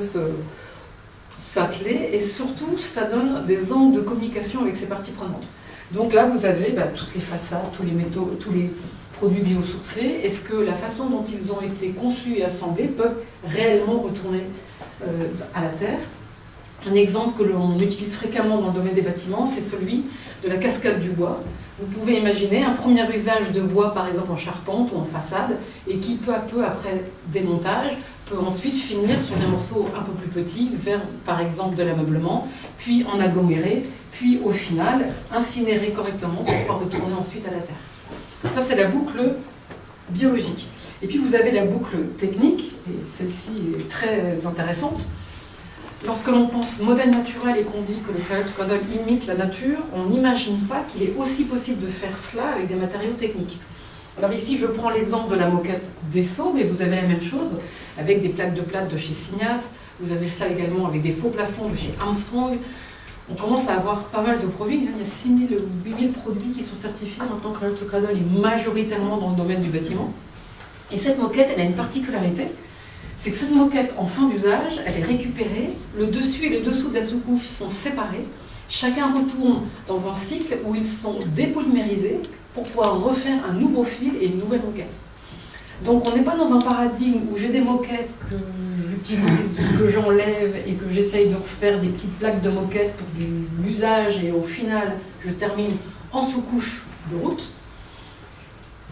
s'atteler et surtout ça donne des angles de communication avec ces parties prenantes. Donc là vous avez bah, toutes les façades, tous les métaux, tous les produits biosourcés. Est-ce que la façon dont ils ont été conçus et assemblés peuvent réellement retourner euh, à la terre? Un exemple que l'on utilise fréquemment dans le domaine des bâtiments, c'est celui de la cascade du bois. Vous pouvez imaginer un premier usage de bois, par exemple en charpente ou en façade, et qui peu à peu, après démontage, peut ensuite finir sur des morceaux un peu plus petits, vers par exemple de l'ameublement, puis en aggloméré, puis au final incinéré correctement pour pouvoir retourner ensuite à la terre. Ça, c'est la boucle biologique. Et puis vous avez la boucle technique, et celle-ci est très intéressante. Lorsque l'on pense modèle naturel et qu'on dit que le cradle imite la nature, on n'imagine pas qu'il est aussi possible de faire cela avec des matériaux techniques. Alors ici, je prends l'exemple de la moquette d'Esso, mais vous avez la même chose avec des plaques de plate de chez Signat, vous avez ça également avec des faux plafonds de chez Armstrong. On commence à avoir pas mal de produits, hein. il y a 6000 ou 8000 produits qui sont certifiés en tant que le cradle est majoritairement dans le domaine du bâtiment. Et cette moquette, elle a une particularité, c'est que cette moquette en fin d'usage, elle est récupérée, le dessus et le dessous de la sous-couche sont séparés, chacun retourne dans un cycle où ils sont dépolymérisés pour pouvoir refaire un nouveau fil et une nouvelle moquette. Donc on n'est pas dans un paradigme où j'ai des moquettes que j'utilise, que j'enlève et que j'essaye de refaire des petites plaques de moquettes pour l'usage et au final je termine en sous-couche de route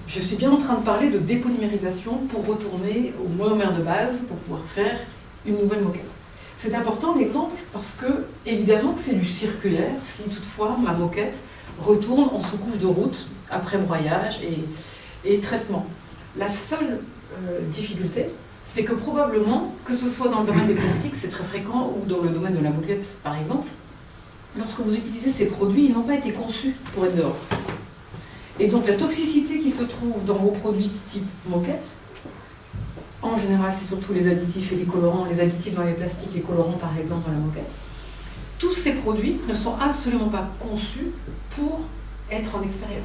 je suis bien en train de parler de dépolymérisation pour retourner au monomère de base pour pouvoir faire une nouvelle moquette. C'est important l'exemple parce que, évidemment, c'est du circulaire si toutefois ma moquette retourne en sous-couche de route après broyage et, traitement. La seule euh, difficulté, c'est que probablement, que ce soit dans le domaine des plastiques, c'est très fréquent, ou dans le domaine de la moquette par exemple, lorsque vous utilisez ces produits, ils n'ont pas été conçus pour être dehors. Et donc la toxicité qui se trouve dans vos produits type moquette, en général c'est surtout les additifs et les colorants, les additifs dans les plastiques, les colorants par exemple dans la moquette, tous ces produits ne sont absolument pas conçus pour être en extérieur.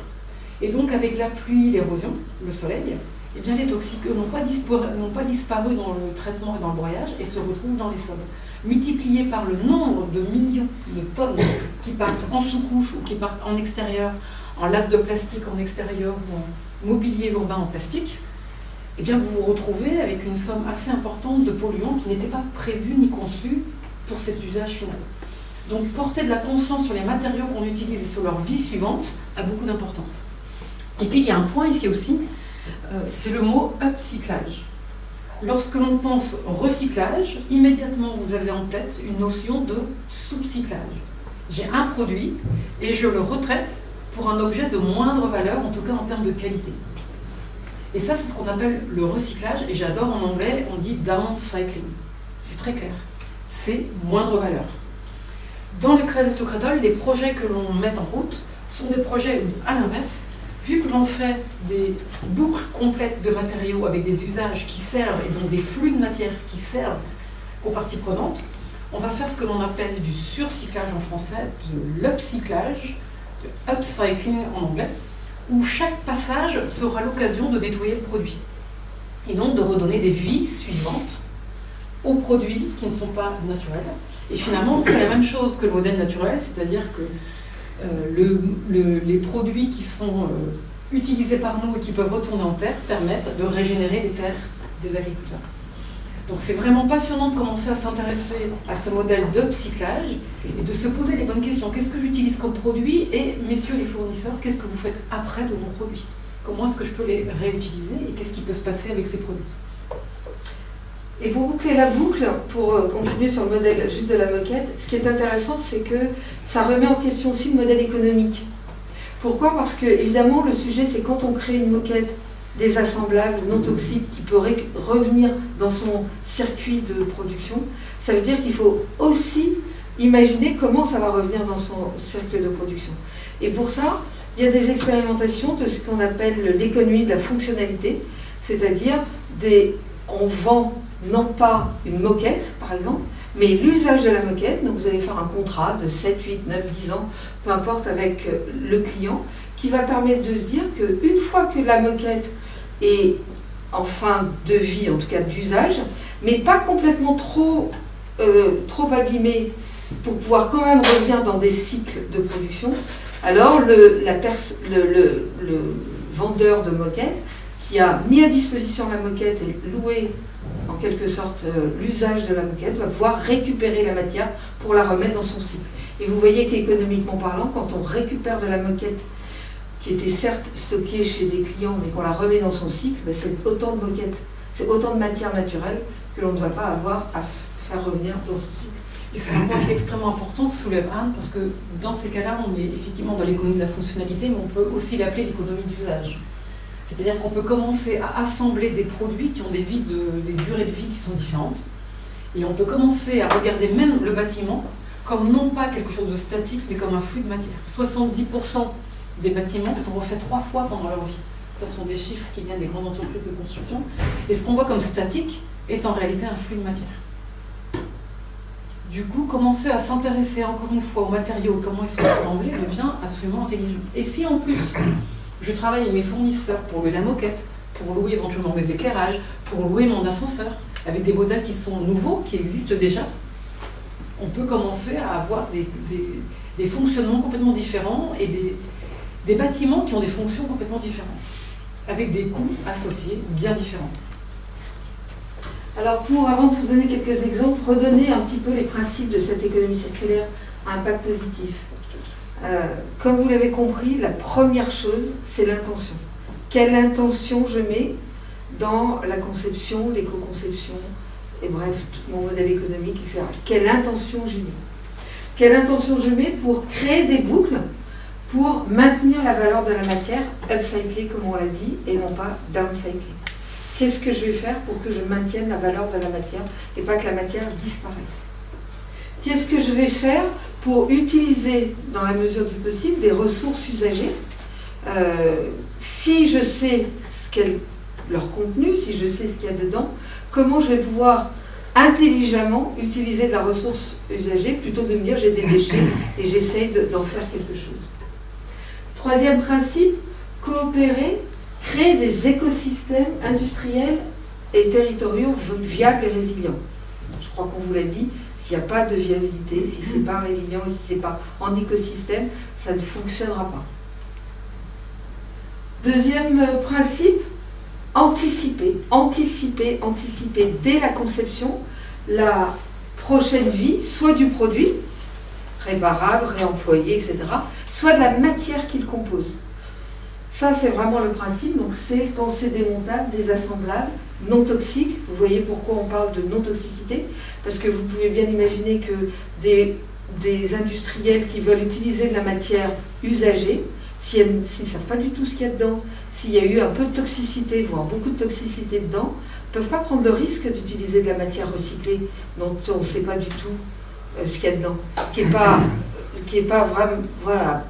Et donc avec la pluie, l'érosion, le soleil, eh bien les toxiques n'ont pas, pas, disparu dans le traitement et dans le broyage et se retrouvent dans les sols. Multipliés par le nombre de millions de tonnes qui partent en sous-couche ou qui partent en extérieur en latte de plastique en extérieur ou en mobilier urbain en plastique, eh bien vous vous retrouvez avec une somme assez importante de polluants qui n'étaient pas prévus ni conçus pour cet usage final. Donc porter de la conscience sur les matériaux qu'on utilise et sur leur vie suivante a beaucoup d'importance. Et puis il y a un point ici aussi, euh, c'est le mot upcyclage. Lorsque l'on pense recyclage, immédiatement vous avez en tête une notion de sous-cyclage. J'ai un produit et je le retraite pour un objet de moindre valeur, en tout cas en termes de qualité. Et ça, c'est ce qu'on appelle le recyclage, et j'adore en anglais, on dit downcycling. C'est très clair. C'est moindre valeur. Dans le Cradle to Cradle, les projets que l'on met en route sont des projets à l'inverse, vu que l'on fait des boucles complètes de matériaux avec des usages qui servent et donc des flux de matière qui servent aux parties prenantes, on va faire ce que l'on appelle du surcyclage en français, de l'upcyclage, de upcycling en anglais, où chaque passage sera l'occasion de nettoyer le produit et donc de redonner des vies suivantes aux produits qui ne sont pas naturels. Et finalement, on fait la même chose que le modèle naturel, c'est-à-dire que euh, les produits qui sont euh, utilisés par nous et qui peuvent retourner en terre permettent de régénérer les terres des agriculteurs. Donc c'est vraiment passionnant de commencer à s'intéresser à ce modèle d'upcyclage et de se poser les bonnes questions. Qu'est-ce que j'utilise comme produit Et messieurs les fournisseurs, qu'est-ce que vous faites après de vos produits? Comment est-ce que je peux les réutiliser et qu'est-ce qui peut se passer avec ces produits? Et pour boucler la boucle, pour euh, continuer sur le modèle juste de la moquette, ce qui est intéressant, c'est que ça remet en question aussi le modèle économique. Pourquoi? Parce que, évidemment, le sujet, c'est quand on crée une moquette désassemblable, non toxique, qui peut revenir dans son circuit de production, ça veut dire qu'il faut aussi imaginer comment ça va revenir dans son cercle de production. Et pour ça, il y a des expérimentations de ce qu'on appelle l'économie de la fonctionnalité, c'est-à-dire des, on vend non pas une moquette, par exemple, mais l'usage de la moquette. Donc vous allez faire un contrat de 7, 8, 9, 10 ans, peu importe, avec euh, le client, qui va permettre de se dire qu'une fois que la moquette est en fin de vie, en tout cas d'usage, mais pas complètement trop, euh, trop abîmée pour pouvoir quand même revenir dans des cycles de production, alors le, la le, le vendeur de moquette qui a mis à disposition la moquette et loué en quelque sorte euh, l'usage de la moquette, va pouvoir récupérer la matière pour la remettre dans son cycle. Et vous voyez qu'économiquement parlant, quand on récupère de la moquette qui était certes stockée chez des clients, mais qu'on la remet dans son cycle, ben, c'est autant de moquettes, c'est autant de matière naturelle que l'on ne va pas avoir à faire revenir dans son cycle. Et c'est un point extrêmement important que soulève Anne, parce que dans ces cas-là, on est effectivement dans l'économie de la fonctionnalité, mais on peut aussi l'appeler l'économie d'usage. C'est-à-dire qu'on peut commencer à assembler des produits qui ont des, vies des durées de vie qui sont différentes. Et on peut commencer à regarder même le bâtiment comme non pas quelque chose de statique, mais comme un flux de matière. 70% des bâtiments sont refaits trois fois pendant leur vie. Ce sont des chiffres qui viennent des grandes entreprises de construction. Et ce qu'on voit comme statique est en réalité un flux de matière. Du coup, commencer à s'intéresser encore une fois aux matériaux comment ils sont assemblés devient absolument intelligent. Et si en plus je travaille avec mes fournisseurs pour louer la moquette, pour louer éventuellement mes éclairages, pour louer mon ascenseur, avec des modèles qui sont nouveaux, qui existent déjà. On peut commencer à avoir des, fonctionnements complètement différents et des, bâtiments qui ont des fonctions complètement différentes, avec des coûts associés bien différents. Alors pour, avant de vous donner quelques exemples, redonner un petit peu les principes de cette économie circulaire à impact positif. Euh, comme vous l'avez compris, la première chose, c'est l'intention. Quelle intention je mets dans la conception, l'éco-conception, et bref, tout mon modèle économique, etc. Quelle intention j'y mets? Quelle intention je mets pour créer des boucles pour maintenir la valeur de la matière, upcycler comme on l'a dit, et non pas downcycler. Qu'est-ce que je vais faire pour que je maintienne la valeur de la matière et pas que la matière disparaisse? Qu'est-ce que je vais faire pour utiliser, dans la mesure du possible, des ressources usagées. Euh, si je sais ce qu'est leur contenu, si je sais ce qu'il y a dedans, comment je vais pouvoir intelligemment utiliser de la ressource usagée plutôt que de me dire j'ai des déchets et j'essaye d'en faire quelque chose. Troisième principe, coopérer, créer des écosystèmes industriels et territoriaux viables et résilients. Je crois qu'on vous l'a dit, s'il n'y a pas de viabilité, si ce n'est pas résilient, si ce n'est pas en écosystème, ça ne fonctionnera pas. Deuxième principe, anticiper, anticiper, anticiper dès la conception la prochaine vie, soit du produit, réparable, réemployé, etc., soit de la matière qu'il compose. Ça, c'est vraiment le principe. Donc, c'est penser démontable, désassemblable, non toxique. Vous voyez pourquoi on parle de non-toxicité Parce que vous pouvez bien imaginer que des, industriels qui veulent utiliser de la matière usagée, s'ils ne savent pas du tout ce qu'il y a dedans, s'il y a eu un peu de toxicité, voire beaucoup de toxicité dedans, ne peuvent pas prendre le risque d'utiliser de la matière recyclée dont on ne sait pas du tout euh, ce qu'il y a dedans, qui n'est pas, est pas vraiment, voilà,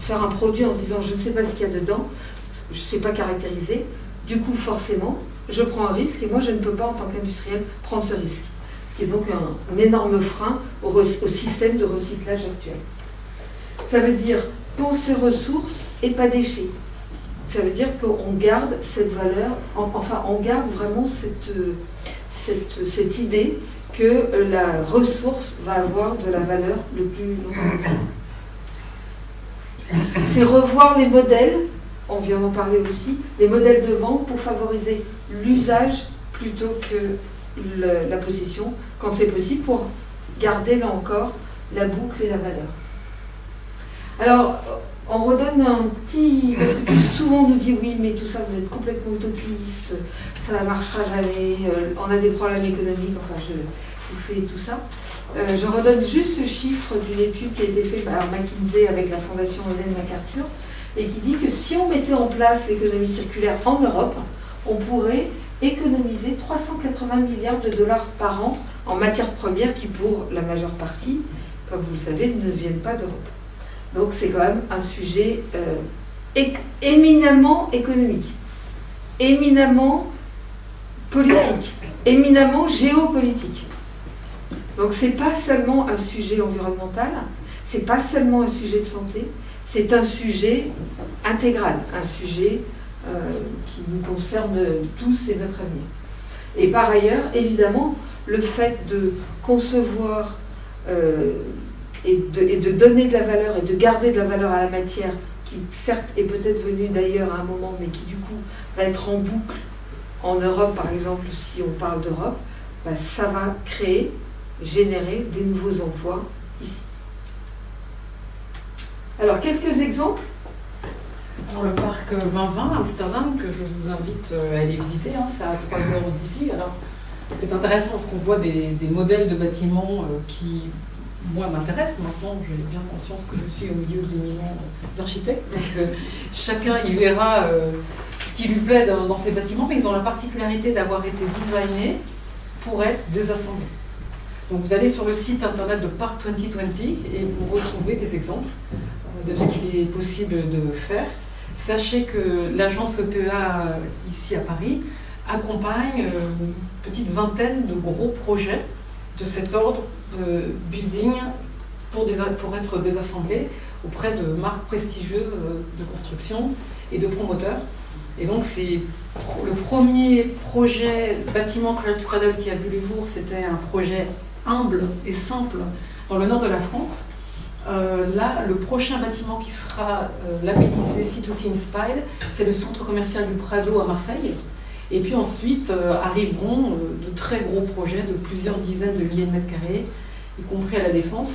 faire un produit en se disant je ne sais pas ce qu'il y a dedans, je ne sais pas caractériser, du coup forcément, je prends un risque et moi je ne peux pas en tant qu'industriel prendre ce risque. Ce qui est donc un, énorme frein au, système de recyclage actuel. Ça veut dire penser ressources et pas déchets. Ça veut dire qu'on garde cette valeur, enfin on garde vraiment cette, cette, cette idée que la ressource va avoir de la valeur le plus longtemps possible. C'est revoir les modèles, on vient d'en parler aussi, les modèles de vente pour favoriser l'usage plutôt que la possession, quand c'est possible, pour garder là encore la boucle et la valeur. Alors, on redonne un petit. Parce que souvent on nous dit oui, mais tout ça, vous êtes complètement utopiste, ça ne marchera jamais, euh, on a des problèmes économiques, enfin, je vous fais tout ça. Euh, je redonne juste ce chiffre d'une étude qui a été faite par McKinsey avec la fondation Hélène MacArthur et qui dit que si on mettait en place l'économie circulaire en Europe, on pourrait économiser 380 milliards de dollars par an en matières premières qui, pour la majeure partie, comme vous le savez, ne viennent pas d'Europe. Donc c'est quand même un sujet euh, éminemment économique, éminemment politique, éminemment géopolitique. Donc c'est pas seulement un sujet environnemental, c'est pas seulement un sujet de santé, c'est un sujet intégral, un sujet euh, qui nous concerne tous et notre avenir. Et par ailleurs, évidemment, le fait de concevoir euh, et, de, donner de la valeur et de garder de la valeur à la matière, qui certes est peut-être venue d'ailleurs à un moment, mais qui du coup va être en boucle en Europe, par exemple, si on parle d'Europe, bah, ça va créer générer des nouveaux emplois. Alors, quelques exemples alors, le parc 2020 à Amsterdam, que je vous invite euh, à aller visiter, hein, c'est à 3 heures d'ici. Alors, c'est intéressant parce qu'on voit des, modèles de bâtiments euh, qui, moi, m'intéressent. Maintenant, j'ai bien conscience que je suis au milieu d'éminents architectes. Donc, euh, chacun y verra ce qui lui plaît dans, ces bâtiments, mais ils ont la particularité d'avoir été designés pour être désassemblés. Donc vous allez sur le site internet de Parc 2020 et vous retrouvez des exemples de ce qu'il est possible de faire. Sachez que l'agence EPA ici à Paris accompagne euh, une petite vingtaine de gros projets de cet ordre de building pour, être désassemblés auprès de marques prestigieuses de construction et de promoteurs. Et donc c'est le premier projet bâtiment Cradle qui a vu le jour, c'était un projet humble et simple dans le nord de la France. Euh, là, le prochain bâtiment qui sera euh, labellisé C2C Inspire, c'est le centre commercial du Prado à Marseille. Et puis ensuite euh, arriveront de très gros projets de plusieurs dizaines de milliers de mètres carrés, y compris à la Défense.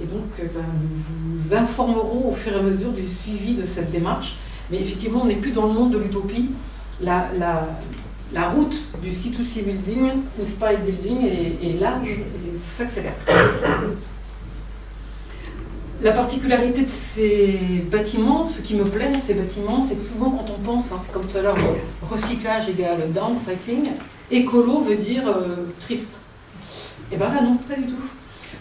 Et donc, ben, nous vous informerons au fur et à mesure du suivi de cette démarche. Mais effectivement, on n'est plus dans le monde de l'utopie. La, route du C2C Building, Inspired Building, est, large et s'accélère. La particularité de ces bâtiments, ce qui me plaît dans ces bâtiments, c'est que souvent quand on pense, hein, comme tout à l'heure, recyclage égale downcycling, écolo veut dire euh, triste. Et bien là non, pas du tout.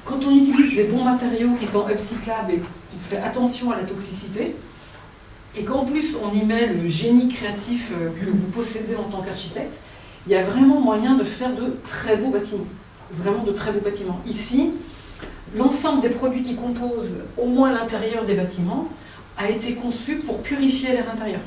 Quand on utilise les bons matériaux qui sont upcyclables et on fait attention à la toxicité, et qu'en plus on y met le génie créatif euh, que vous possédez en tant qu'architecte, il y a vraiment moyen de faire de très beaux bâtiments. Vraiment de très beaux bâtiments. Ici, l'ensemble des produits qui composent au moins l'intérieur des bâtiments a été conçu pour purifier l'air intérieur.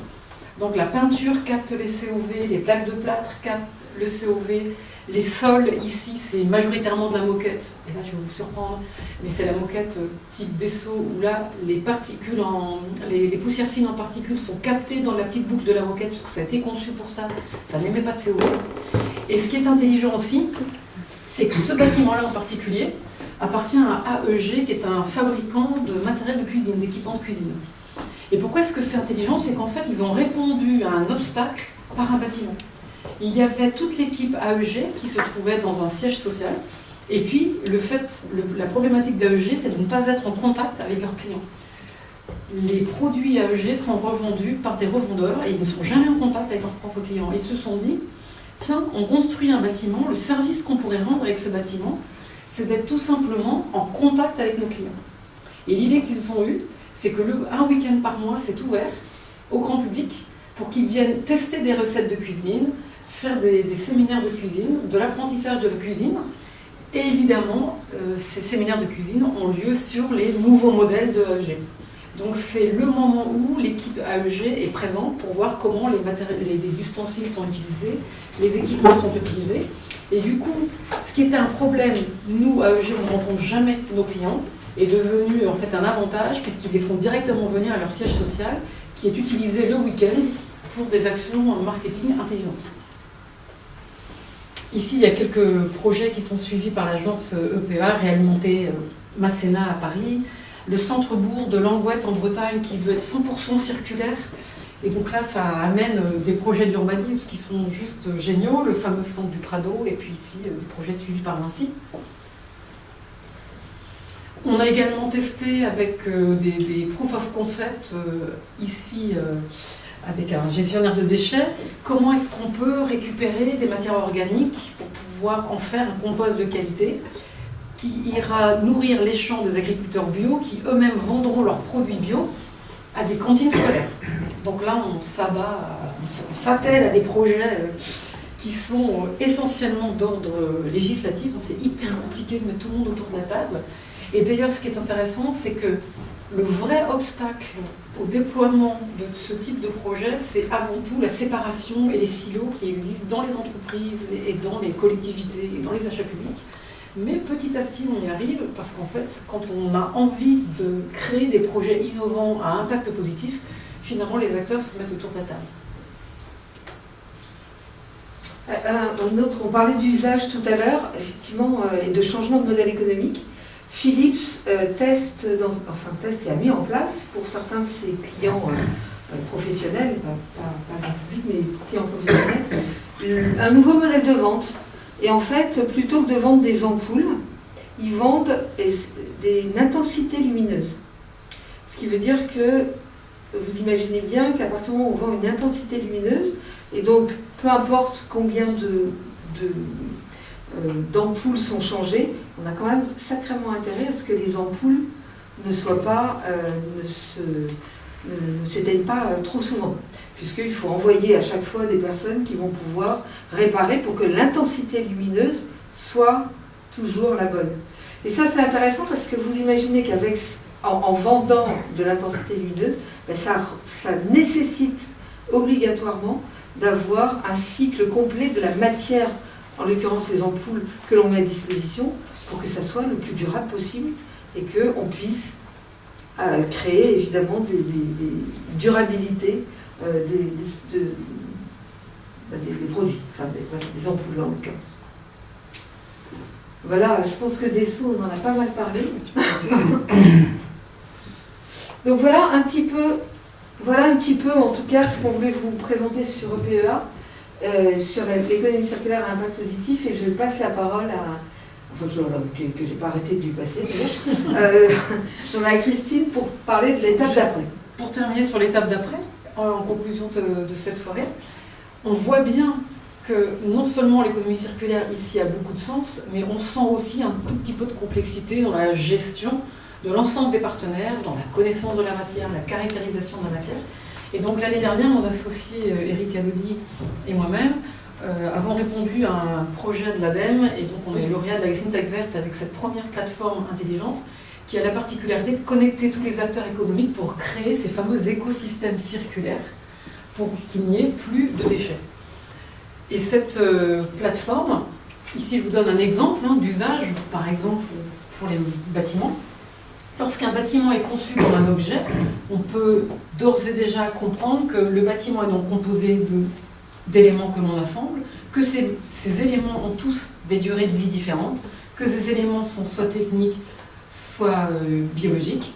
Donc la peinture capte les COV, les plaques de plâtre captent le COV, les sols, ici, c'est majoritairement de la moquette. Et là, je vais vous surprendre, mais c'est la moquette euh, type Dessau, où là, les particules, les, poussières fines en particules sont captées dans la petite boucle de la moquette, puisque ça a été conçu pour ça. Ça n'émet pas de CO2. Et ce qui est intelligent aussi, c'est que ce bâtiment-là en particulier appartient à AEG, qui est un fabricant de matériel de cuisine, d'équipements de cuisine. Et pourquoi est-ce que c'est intelligent? C'est qu'en fait, ils ont répondu à un obstacle par un bâtiment il y avait toute l'équipe AEG qui se trouvait dans un siège social. Et puis, le fait, la problématique d'AEG, c'est de ne pas être en contact avec leurs clients. Les produits AEG sont revendus par des revendeurs et ils ne sont jamais en contact avec leurs propres clients. Ils se sont dit, tiens, on construit un bâtiment, le service qu'on pourrait rendre avec ce bâtiment, c'est d'être tout simplement en contact avec nos clients. Et l'idée qu'ils ont eue, c'est que un week-end par mois, c'est ouvert au grand public pour qu'ils viennent tester des recettes de cuisine, faire des, séminaires de cuisine, de l'apprentissage de la cuisine. Et évidemment, euh, ces séminaires de cuisine ont lieu sur les nouveaux modèles de AEG. Donc c'est le moment où l'équipe AEG est présente pour voir comment les, ustensiles sont utilisés, les équipements sont utilisés. Et du coup, ce qui était un problème, nous, AEG, on ne rencontre jamais nos clients, est devenu en fait un avantage puisqu'ils les font directement venir à leur siège social qui est utilisé le week-end pour des actions marketing intelligentes. Ici, il y a quelques projets qui sont suivis par l'agence EPA, réalimenté euh, Masséna à Paris, le centre-bourg de Langouette en Bretagne qui veut être 100% circulaire. Et donc là, ça amène euh, des projets d'urbanisme qui sont juste géniaux, le fameux centre du Prado, et puis ici, euh, des projets suivis par Vinci. On a également testé avec des, des proof of concept ici avec un gestionnaire de déchets, comment est-ce qu'on peut récupérer des matières organiques pour pouvoir en faire un compost de qualité qui ira nourrir les champs des agriculteurs bio qui eux-mêmes vendront leurs produits bio à des cantines scolaires. Donc là, on s'abat, à des projets euh, qui sont essentiellement d'ordre législatif. C'est hyper compliqué de mettre tout le monde autour de la table. Et d'ailleurs, ce qui est intéressant, c'est que le vrai obstacle au déploiement de ce type de projet, c'est avant tout la séparation et les silos qui existent dans les entreprises et dans les collectivités et dans les achats publics. Mais petit à petit, on y arrive parce qu'en fait, quand on a envie de créer des projets innovants à impact positif, finalement, les acteurs se mettent autour de la table. Euh, autre, on parlait d'usage tout à l'heure, effectivement, euh, et de changement de modèle économique. Philips euh, teste, enfin teste et a mis en place pour certains de ses clients euh, euh, professionnels, pas, pas, public, mais clients professionnels, un nouveau modèle de vente. Et en fait, plutôt que de vendre des ampoules, ils vendent une intensité lumineuse. Ce qui veut dire que vous imaginez bien qu'à partir du moment où on vend une intensité lumineuse, et donc peu importe combien de euh, d'ampoules sont changées, on a quand même sacrément intérêt à ce que les ampoules ne soient pas, euh, ne s'éteignent pas euh, trop souvent, puisqu'il faut envoyer à chaque fois des personnes qui vont pouvoir réparer pour que l'intensité lumineuse soit toujours la bonne. Et ça c'est intéressant parce que vous imaginez qu'avec en, vendant de l'intensité lumineuse, ben, ça, nécessite obligatoirement d'avoir un cycle complet de la matière en l'occurrence les ampoules que l'on met à disposition, pour que ça soit le plus durable possible et qu'on puisse euh, créer évidemment des, durabilités euh, bah, des, produits, enfin des, ampoules en l'occurrence. Voilà, je pense que des sous, on en a pas mal parlé. Donc voilà un petit peu, voilà un petit peu en tout cas ce qu'on voulait vous présenter sur EPEA. Euh, sur l'économie circulaire à impact positif et je passe la parole à, enfin que, que j'ai pas arrêté de lui passer, euh, à Christine pour parler de l'étape d'après. Pour terminer sur l'étape d'après, en conclusion de, cette soirée, on voit bien que non seulement l'économie circulaire ici a beaucoup de sens, mais on sent aussi un tout petit peu de complexité dans la gestion de l'ensemble des partenaires, dans la connaissance de la matière, la caractérisation de la matière. Et donc l'année dernière, mon associé Eric euh, Alodi et moi-même euh, avons répondu à un projet de l'ADEME, et donc on est lauréat de la Green Tech Verte avec cette première plateforme intelligente qui a la particularité de connecter tous les acteurs économiques pour créer ces fameux écosystèmes circulaires pour qu'il n'y ait plus de déchets. Et cette euh, plateforme, ici je vous donne un exemple hein, d'usage, par exemple pour les bâtiments. Lorsqu'un bâtiment est conçu comme un objet, on peut d'ores et déjà comprendre que le bâtiment est donc composé d'éléments que l'on assemble, que ces, éléments ont tous des durées de vie différentes, que ces éléments sont soit techniques, soit euh, biologiques,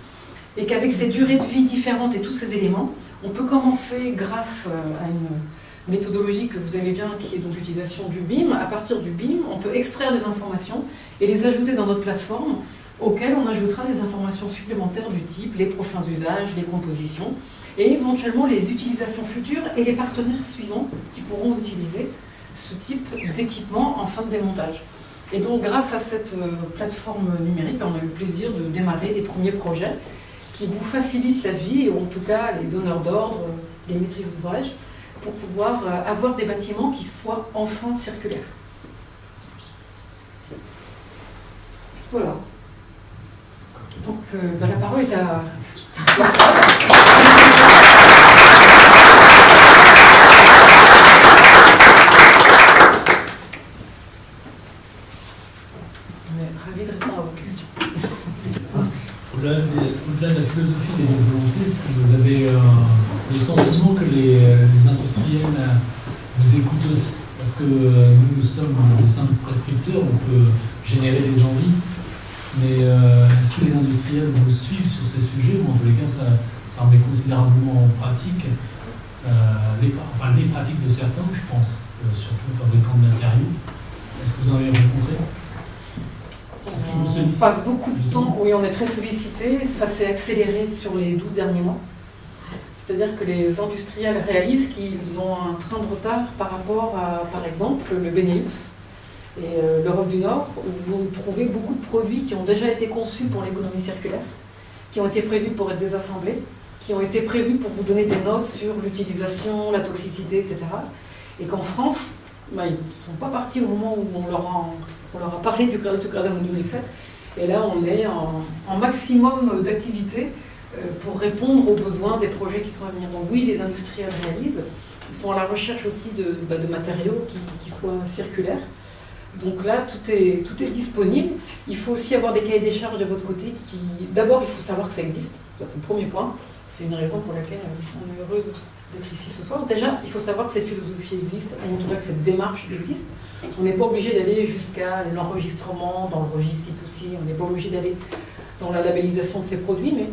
et qu'avec ces durées de vie différentes et tous ces éléments, on peut commencer grâce euh, à une méthodologie que vous avez bien, qui est donc l'utilisation du BIM. À partir du BIM, on peut extraire des informations et les ajouter dans notre plateforme auxquelles on ajoutera des informations supplémentaires du type les prochains usages, les compositions, et éventuellement les utilisations futures et les partenaires suivants qui pourront utiliser ce type d'équipement en fin de démontage. Et donc, grâce à cette euh, plateforme numérique, on a eu le plaisir de démarrer les premiers projets qui vous facilitent la vie, ou en tout cas les donneurs d'ordre, les maîtrises d'ouvrage, pour pouvoir euh, avoir des bâtiments qui soient enfin circulaires. Voilà. Donc, euh, bah, la parole est à... ravi de répondre à vos questions. Au-delà de, la philosophie des volontés, est-ce que vous avez euh, le sentiment que les, industriels euh, vous écoutent aussi? Parce que euh, nous, nous sommes des simples prescripteurs, on peut générer des envies, mais est-ce que les industriels vous suivent sur ces sujets ou en tous les cas ça, ça remet considérablement en pratique enfin, les pratiques de certains, je pense, surtout fabricants de matériaux. Est-ce que vous en avez rencontré? On passe beaucoup de temps, oui, on est très sollicité. Ça s'est accéléré sur les 12 derniers mois. C'est-à-dire que les industriels réalisent qu'ils ont un train de retard par rapport à, par exemple, le Benelux et euh, l'Europe du Nord, où vous trouvez beaucoup de produits qui ont déjà été conçus pour l'économie circulaire, qui ont été prévus pour être désassemblés, qui ont été prévus pour vous donner des notes sur l'utilisation, la toxicité, etc. Et qu'en France, bah, ils ne sont pas partis au moment où on leur a on leur a parlé du Crédit en 2007. Et là, on est en, maximum d'activité euh, pour répondre aux besoins des projets qui sont à venir. Donc oui, les industriels réalisent. Ils sont à la recherche aussi de, bah, matériaux qui, soient circulaires. Donc là, tout est, tout est disponible. Il faut aussi avoir des cahiers des charges de votre côté. qui D'abord, il faut savoir que ça existe. c'est le premier point. C'est une raison pour laquelle on est heureux d'être ici ce soir. Déjà, il faut savoir que cette philosophie existe, tout cas que cette démarche existe. On n'est pas obligé d'aller jusqu'à l'enregistrement dans le registre C2C, on n'est pas obligé d'aller dans la labellisation de ces produits, mais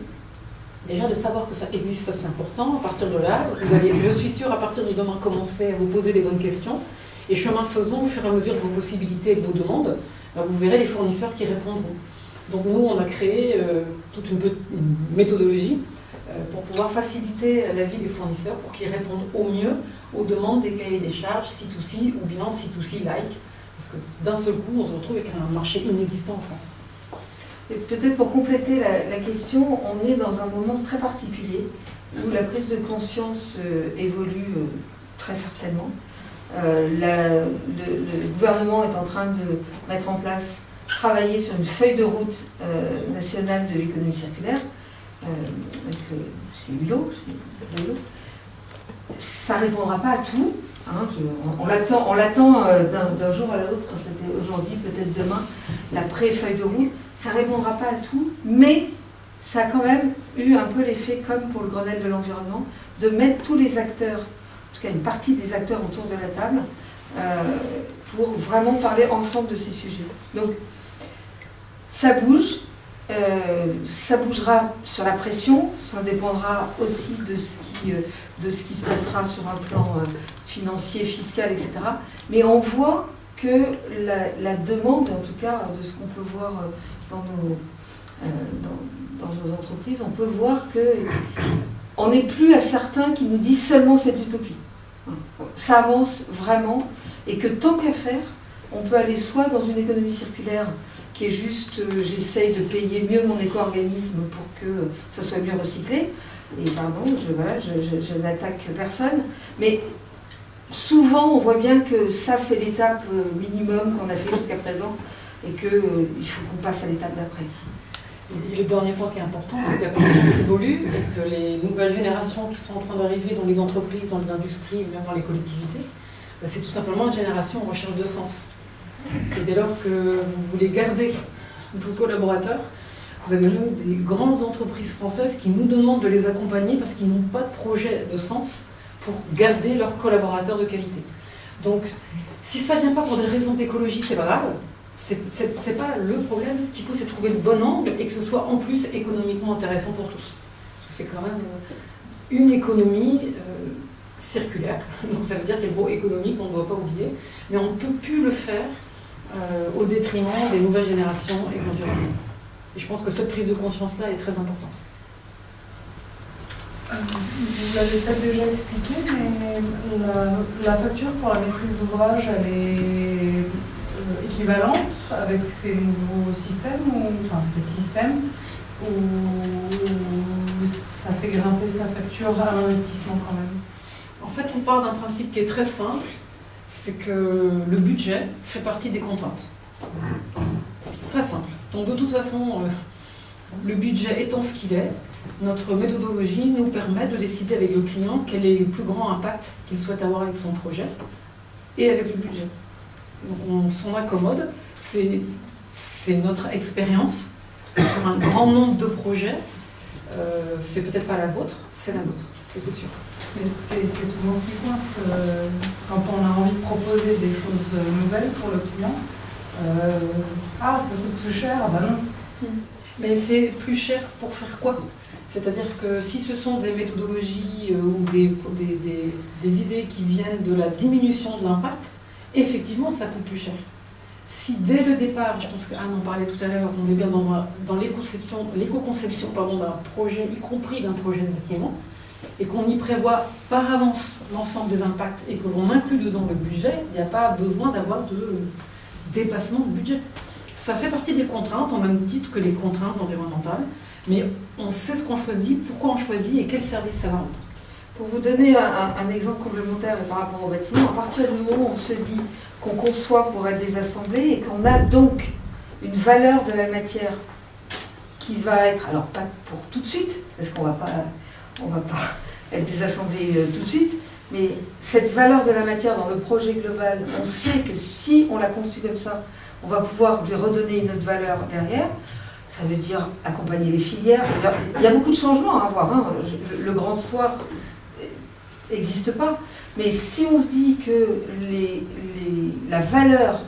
déjà de savoir que ça existe, ça c'est important. À partir de là, vous allez, je suis sûre, à partir du demain, commencer à vous poser des bonnes questions. Et chemin faisant, au fur et à mesure de vos possibilités et de vos demandes, bah, vous verrez les fournisseurs qui répondront. Donc nous, on a créé euh, toute une, méthodologie pour pouvoir faciliter la vie des fournisseurs, pour qu'ils répondent au mieux aux demandes des cahiers des charges C2C ou bien C2C-like, parce que d'un seul coup, on se retrouve avec un marché inexistant en France. Peut-être pour compléter la, question, on est dans un moment très particulier où la prise de conscience euh, évolue euh, très certainement. Euh, le, gouvernement est en train de mettre en place, travailler sur une feuille de route nationale de l'économie circulaire, chez Hulot, ça ne répondra pas à tout. Hein, on, l'attend euh, d'un jour à l'autre, c'était aujourd'hui, peut-être demain, la pré-feuille de route. Ça ne répondra pas à tout, mais ça a quand même eu un peu l'effet, comme pour le Grenelle de l'environnement, de mettre tous les acteurs, en tout cas une partie des acteurs autour de la table, euh, pour vraiment parler ensemble de ces sujets. Donc, ça bouge, euh, ça bougera sur la pression, ça dépendra aussi de ce qui, euh, se passera sur un plan euh, financier, fiscal, etc. Mais on voit que la, demande, en tout cas de ce qu'on peut voir dans nos, dans, nos entreprises, on peut voir que on n'est plus à certains qui nous disent seulement c'est de l'utopie. Ça avance vraiment et que tant qu'à faire, on peut aller soit dans une économie circulaire qui est juste euh, j'essaye de payer mieux mon éco-organisme pour que ça soit mieux recyclé. Et pardon, je, je, n'attaque personne. Mais souvent, on voit bien que ça, c'est l'étape euh, minimum qu'on a fait jusqu'à présent et qu'il euh, faut qu'on passe à l'étape d'après. Et le dernier point qui est important, c'est que la conscience évolue et que les nouvelles générations qui sont en train d'arriver dans les entreprises, dans les industries, même dans les collectivités, bah, c'est tout simplement une génération en recherche de sens. Et dès lors que vous voulez garder vos collaborateurs, vous avez même des grandes entreprises françaises qui nous demandent de les accompagner parce qu'ils n'ont pas de projet de sens pour garder leurs collaborateurs de qualité. Donc, si ça ne vient pas pour des raisons d'écologie, c'est pas grave. C'est pas le problème. Ce qu'il faut, c'est trouver le bon angle et que ce soit en plus économiquement intéressant pour tous. C'est quand même une économie euh, circulaire. Donc ça veut dire qu'il y a le mot économique, on ne doit pas oublier. Mais on ne peut plus le faire euh, au détriment des nouvelles générations et l'environnement. Et je pense que cette prise de conscience-là est très importante. Euh, vous l'avez peut-être déjà expliqué, mais la, facture pour la maîtrise d'ouvrage, elle est équivalente avec ces nouveaux systèmes, ou, enfin ces systèmes, ou ça fait grimper sa facture à l'investissement quand même? En fait, on part d'un principe qui est très simple, c'est que le budget fait partie des contraintes. Très simple. Donc de toute façon, euh, le budget étant ce qu'il est, notre méthodologie nous permet de décider avec le client quel est le plus grand impact qu'il souhaite avoir avec son projet et avec le budget. Donc on s'en accommode, c'est notre expérience sur un grand nombre de projets. Euh, c'est peut-être pas la vôtre, c'est la nôtre, c'est sûr. C'est souvent ce qui coince euh, quand on a envie de proposer des choses nouvelles pour le client. Euh, ah, ça coûte plus cher, bah non. Mais c'est plus cher pour faire quoi? C'est-à-dire que si ce sont des méthodologies ou des, idées qui viennent de la diminution de l'impact, effectivement, ça coûte plus cher si dès le départ, je pense qu'Anne en parlait tout à l'heure, on est bien dans l'éco-conception d'un projet, y compris d'un projet de bâtiment, et qu'on y prévoit par avance l'ensemble des impacts et que l'on inclut dedans le budget, il n'y a pas besoin d'avoir de dépassement de budget. Ça fait partie des contraintes, en même titre que les contraintes environnementales, mais on sait ce qu'on choisit, pourquoi on choisit et quel service ça va rendre. Pour vous donner un, exemple complémentaire par rapport au bâtiment, à partir du moment où on se dit qu'on conçoit pour être désassemblé et qu'on a donc une valeur de la matière qui va être, alors pas pour tout de suite, parce qu'on ne va pas être désassemblé euh, tout de suite, mais cette valeur de la matière dans le projet global, on sait que si on la construit comme ça, on va pouvoir lui redonner une autre valeur derrière. Ça veut dire accompagner les filières. il y a beaucoup de changements à avoir. Hein. Le grand soir n'existe pas. Mais si on se dit que la valeur,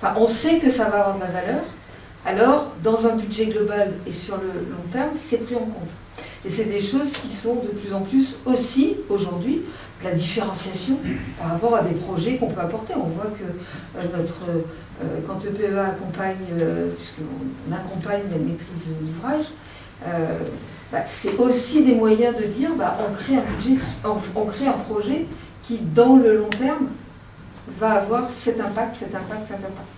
enfin on sait que ça va avoir de la valeur, alors dans un budget global et sur le long terme, c'est pris en compte. Et c'est des choses qui sont de plus en plus aussi aujourd'hui la différenciation par rapport à des projets qu'on peut apporter. On voit que euh, notre, euh, quand EPEA accompagne, euh, puisqu'on accompagne la maîtrise d'ouvrage, bah, c'est aussi des moyens de dire bah, on, crée un budget, on, crée un projet qui, dans le long terme, va avoir cet impact, cet impact, cet impact.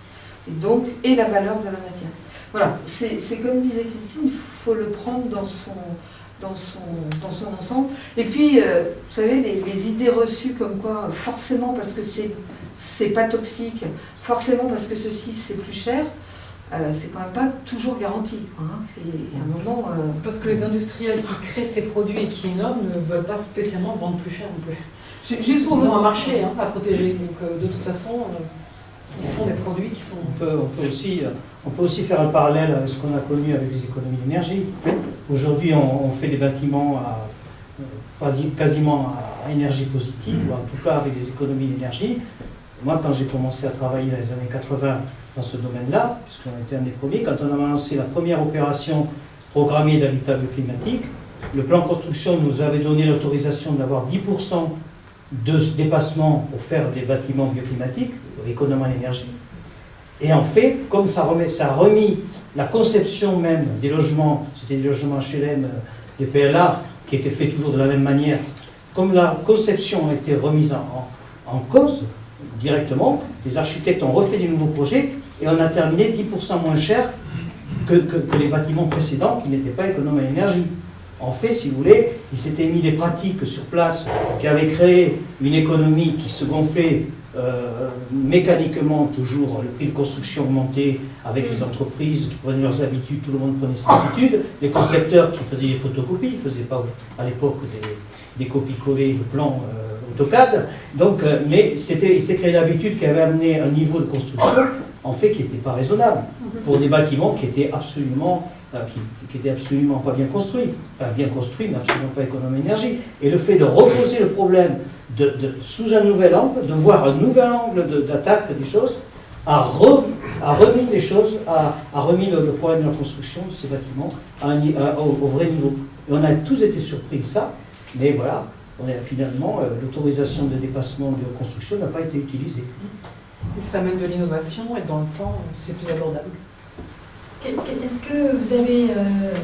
Et donc, et la valeur de la matière. Voilà, c'est comme disait Christine, il faut le prendre dans son, dans son, dans son ensemble. Et puis, euh, vous savez, les, idées reçues comme quoi, forcément parce que c'est pas toxique, forcément parce que ceci c'est plus cher, euh, c'est quand même pas toujours garanti. Hein. un moment, euh, Parce que les industriels qui créent ces produits et qui innovent ne veulent pas spécialement vendre plus cher non plus. Juste pour Ils ont un marché hein, à protéger. Donc euh, de toute façon, ils font des produits qui sont. On peut, aussi, on peut aussi faire un parallèle avec ce qu'on a connu avec les économies d'énergie. Aujourd'hui, on, fait des bâtiments à, quasiment à énergie positive, ou en tout cas avec des économies d'énergie. Moi, quand j'ai commencé à travailler dans les années 80, dans ce domaine-là, puisqu'on était un des premiers. Quand on a lancé la première opération programmée d'habitat climatique, le plan construction nous avait donné l'autorisation d'avoir 10% de dépassement pour faire des bâtiments bioclimatiques, économes en énergie. Et en fait, comme ça, remet, ça a remis la conception même des logements, c'était des logements HLM, euh, des PLA, qui étaient faits toujours de la même manière, comme la conception a été remise en, cause directement, les architectes ont refait des nouveaux projets et on a terminé 10% moins cher que, les bâtiments précédents qui n'étaient pas économes en énergie. En fait, si vous voulez, il s'était mis des pratiques sur place qui avaient créé une économie qui se gonflait euh, mécaniquement, toujours le prix de construction augmentait avec les entreprises qui prenaient leurs habitudes, tout le monde prenait ses habitudes, les concepteurs qui faisaient des photocopies, ils ne faisaient pas à l'époque des, copies-collées de plans euh, AutoCAD, donc, euh, mais c'était, créé l'habitude qui avait amené un niveau de construction en fait qui n'était pas raisonnable pour des bâtiments qui étaient absolument, qui, étaient absolument pas bien construits, enfin bien construits mais absolument pas économes d'énergie. Et le fait de reposer le problème sous un nouvel angle, de voir un nouvel angle d'attaque des choses, a, remis les choses, a, remis le, problème de la construction de ces bâtiments au, vrai niveau. Et on a tous été surpris de ça, mais voilà, finalement, euh, l'autorisation de dépassement de construction n'a pas été utilisée ça amène de l'innovation et dans le temps, c'est plus abordable. Est-ce que vous avez, euh,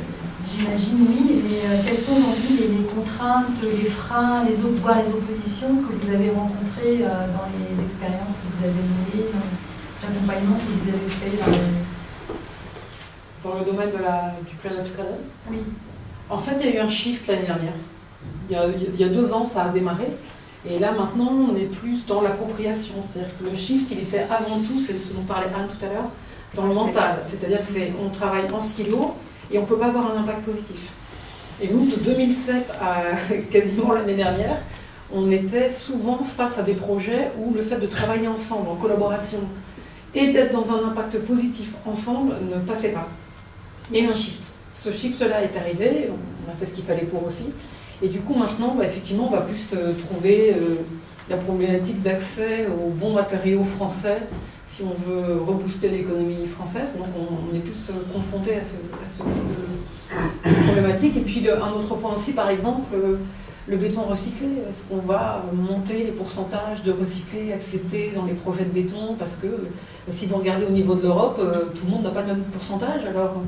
j'imagine oui, mais euh, quelles sont aujourd'hui les, contraintes, les freins, les, voire les oppositions que vous avez rencontrées euh, dans les expériences que vous avez menées, dans accompagnement que vous avez fait dans le, Dans le domaine de la, du plan naturel? Oui. En fait, il y a eu un shift l'année dernière. Il y, a, il y a deux ans, ça a démarré. Et là, maintenant, on est plus dans l'appropriation. C'est-à-dire que le shift, il était avant tout, c'est ce dont parlait Anne tout à l'heure, dans le mental. C'est-à-dire qu'on travaille en silo et on ne peut pas avoir un impact positif. Et nous, de 2007 à quasiment l'année dernière, on était souvent face à des projets où le fait de travailler ensemble, en collaboration, et d'être dans un impact positif ensemble ne passait pas. Il y a eu un shift. Ce shift-là est arrivé, on a fait ce qu'il fallait pour aussi. Et du coup, maintenant, bah, effectivement, on va plus euh, trouver euh, la problématique d'accès aux bons matériaux français si on veut rebooster l'économie française. Donc, on, est plus euh, confronté à ce, à ce type de, problématique. Et puis, un autre point aussi, par exemple, euh, le béton recyclé. Est-ce qu'on va monter les pourcentages de recyclés acceptés dans les projets de béton Parce que euh, si vous regardez au niveau de l'Europe, tout le monde n'a pas le même pourcentage. Alors,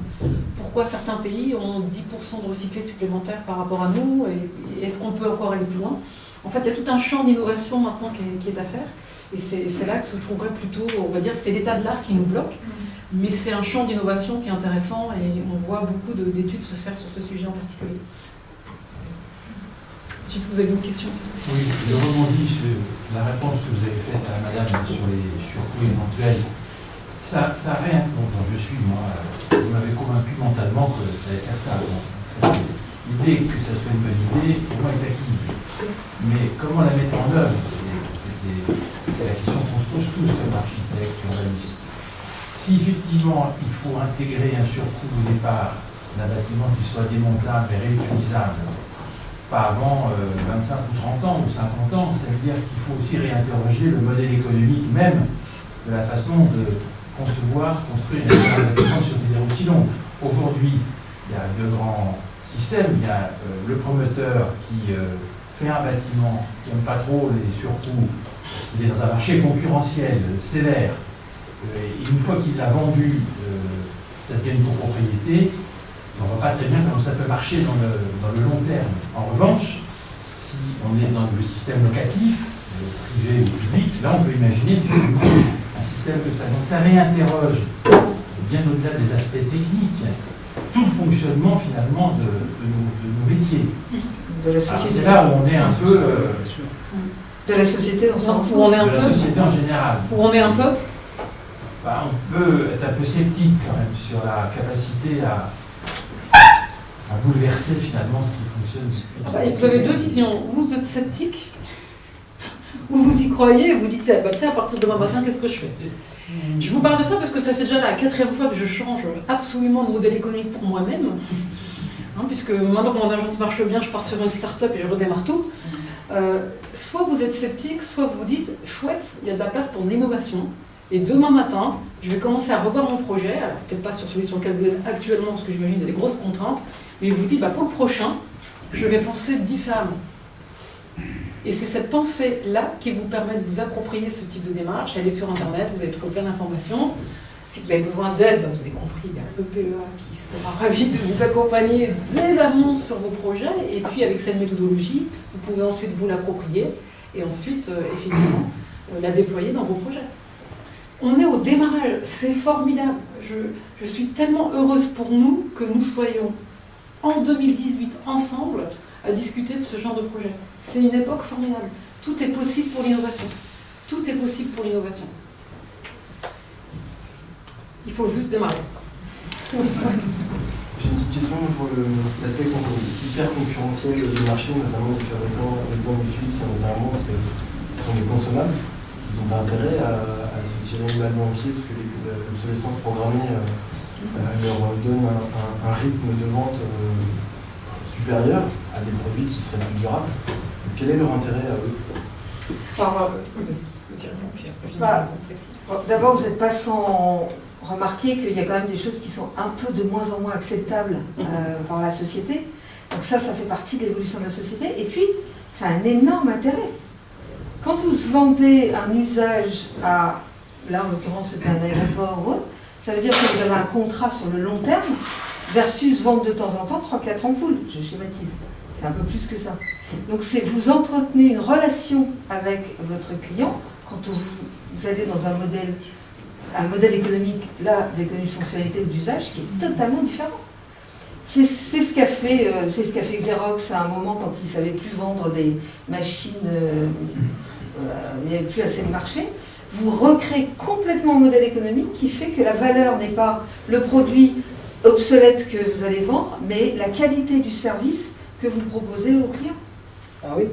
pourquoi certains pays ont 10% de recyclés supplémentaires par rapport à nous Et, est-ce qu'on peut encore aller plus loin? En fait, il y a tout un champ d'innovation maintenant qui est à faire. Et c'est là que se trouverait plutôt, on va dire, c'est l'état de l'art qui nous bloque. Mais c'est un champ d'innovation qui est intéressant et on voit beaucoup de- d'études se faire sur ce sujet en particulier. Si vous avez d'autres questions Oui, je rebondis sur la réponse que vous avez faite à madame sur les surcoûts éventuels. Ça, ça rien. Bon, je suis, moi, euh, vous m'avez convaincu mentalement que ça allait faire ça, L'idée que ça soit une bonne idée, pour moi, est acquise. Mais comment la mettre en œuvre? C'est la question qu'on se pose tous comme architectes, urbanistes. Si effectivement il faut intégrer un surcoût au départ d'un bâtiment qui soit démontable et réutilisable, pas avant euh, 25 ou 30 ans ou 50 ans, ça veut dire qu'il faut aussi réinterroger le modèle économique même de la façon de concevoir, construire un bâtiment sur des délais aussi longs. Aujourd'hui, il y a deux grands systèmes. Il y a euh, le promoteur qui euh, fait un bâtiment qui n'aime pas trop les surcoûts, il est dans un marché concurrentiel euh, sévère, Euh, et une fois qu'il l'a vendu, euh, ça devient une copropriété, on ne voit pas très bien comment ça peut marcher dans le, dans le long terme. En revanche, si on est dans le système locatif, euh, privé ou public, là on peut imaginer un système de ça. Donc ça réinterroge, c'est bien au-delà des aspects techniques, tout le fonctionnement finalement de, de nos, de nos métiers. Société. C'est là où on est un peu euh, De la société dans son ensemble. où on est un de la peu, société en général. où on est un peu Bah, on peut être un peu sceptique quand même sur la capacité à, à bouleverser finalement ce qui fonctionne. Ah bah, Vous avez deux visions. Vous êtes sceptique, ou vous y croyez et vous dites, ah bah, tiens, à partir de demain matin, qu'est-ce que je fais? Je vous parle de ça parce que ça fait déjà la quatrième fois que je change absolument de modèle économique pour moi-même. Hein, puisque maintenant que mon agence marche bien, je pars sur une start-up et je redémarre tout. Euh, soit vous êtes sceptique, soit vous dites, chouette, il y a de la place pour l'innovation. Et demain matin, je vais commencer à revoir mon projet, alors peut-être pas sur celui sur lequel vous êtes actuellement, parce que j'imagine qu'il y a des grosses contraintes, mais vous dites, bah, pour le prochain, je vais penser différemment. Et c'est cette pensée-là qui vous permet de vous approprier ce type de démarche. Allez sur Internet, vous avez trouvé plein d'informations. Si vous avez besoin d'aide, bah, vous avez compris, il y a l'EPEA qui sera ravi de vous accompagner dès l'amont sur vos projets. Et puis avec cette méthodologie, vous pouvez ensuite vous l'approprier et ensuite, euh, effectivement, euh, la déployer dans vos projets. On est au démarrage, c'est formidable. Je, je suis tellement heureuse pour nous que nous soyons en 2018 ensemble à discuter de ce genre de projet. C'est une époque formidable. Tout est possible pour l'innovation. Tout est possible pour l'innovation. Il faut juste démarrer. J'ai une petite question pour l'aspect hyper concurrentiel du marché, notamment du fabricant, l'exemple du Philips, c'est notamment parce que ce sont des consommables. Ils n'ont pas intérêt à, à se tirer une balle dans le pied parce que les- l'obsolescence programmée euh, euh, leur donne un, un- un rythme de vente euh, supérieur à des produits qui seraient plus durables. Donc, quel est leur intérêt à eux? Euh, Bah, D'abord, vous n'êtes pas sans remarquer qu'il y a quand même des choses qui sont un peu de moins en moins acceptables euh, par la société. Donc ça, ça fait partie de l'évolution de la société. Et puis, ça a un énorme intérêt. Quand vous vendez un usage à, là en l'occurrence c'était un aéroport ou autre, ça veut dire que vous avez un contrat sur le long terme versus vendre de temps en temps 3-4 ampoules. Je schématise. C'est un peu plus que ça. Donc c'est vous entretenez une relation avec votre client quand vous, vous allez dans un modèle un modèle économique, là, d'économie de fonctionnalité ou d'usage, qui est totalement différent. C'est ce qu'a fait, euh, ce fait Xerox à un moment quand il ne savait plus vendre des machines, euh, il n'y avait plus assez de marché. Vous recréez complètement un modèle économique qui fait que la valeur n'est pas le produit obsolète que vous allez vendre, mais la qualité du service que vous proposez aux clients. Ah oui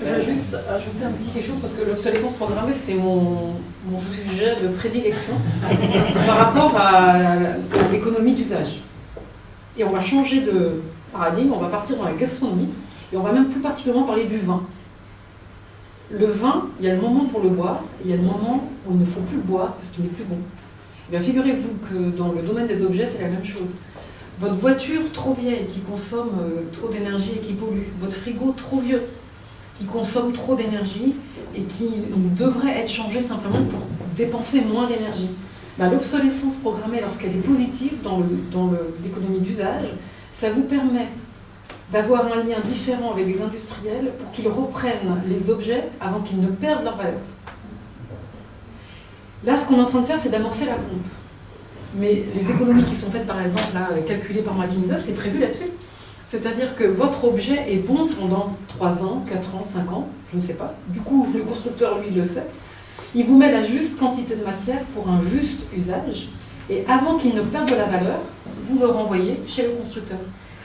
Je vais juste ajouter un petit quelque chose parce que l'obsolescence programmée, c'est mon, mon sujet de prédilection par rapport à, l'économie d'usage. Et on va changer de paradigme, on va partir dans la gastronomie et on va même plus particulièrement parler du vin. Le vin, il y a le moment pour le boire, et il y a le moment où il ne faut plus le boire parce qu'il n'est plus bon. Eh bien, figurez-vous que dans le domaine des objets, c'est la même chose. Votre voiture trop vieille qui consomme euh, trop d'énergie et qui pollue, votre frigo trop vieux qui consomme trop d'énergie et qui devrait être changé simplement pour dépenser moins d'énergie. Bah, l'obsolescence programmée, lorsqu'elle est positive dans l'économie d'usage, ça vous permet d'avoir un lien différent avec les industriels pour qu'ils reprennent les objets avant qu'ils ne perdent leur valeur. Là, ce qu'on est en train de faire, c'est d'amorcer la pompe. Mais les économies qui sont faites, par exemple, là, calculées par McKinsey, c'est prévu là-dessus. C'est-à-dire que votre objet est bon pendant 3 ans, 4 ans, 5 ans, je ne sais pas. Du coup, le constructeur, lui, le sait. Il vous met la juste quantité de matière pour un juste usage. Et avant qu'il ne perde de la valeur, vous le renvoyez chez le constructeur.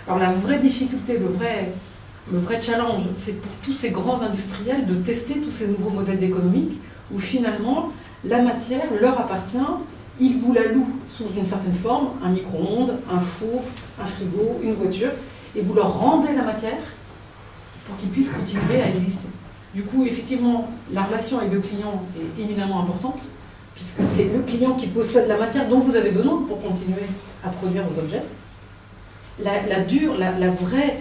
Alors la vraie difficulté, le vrai, le vrai challenge, c'est pour tous ces grands industriels de tester tous ces nouveaux modèles économiques où finalement la matière leur appartient, ils vous la louent sous une certaine forme, un micro-ondes, un four, un frigo, une voiture, et vous leur rendez la matière pour qu'ils puissent continuer à exister. Du coup, effectivement, la relation avec le client est éminemment importante, puisque c'est le client qui possède la matière dont vous avez besoin pour continuer à produire vos objets. La, dure, la, vraie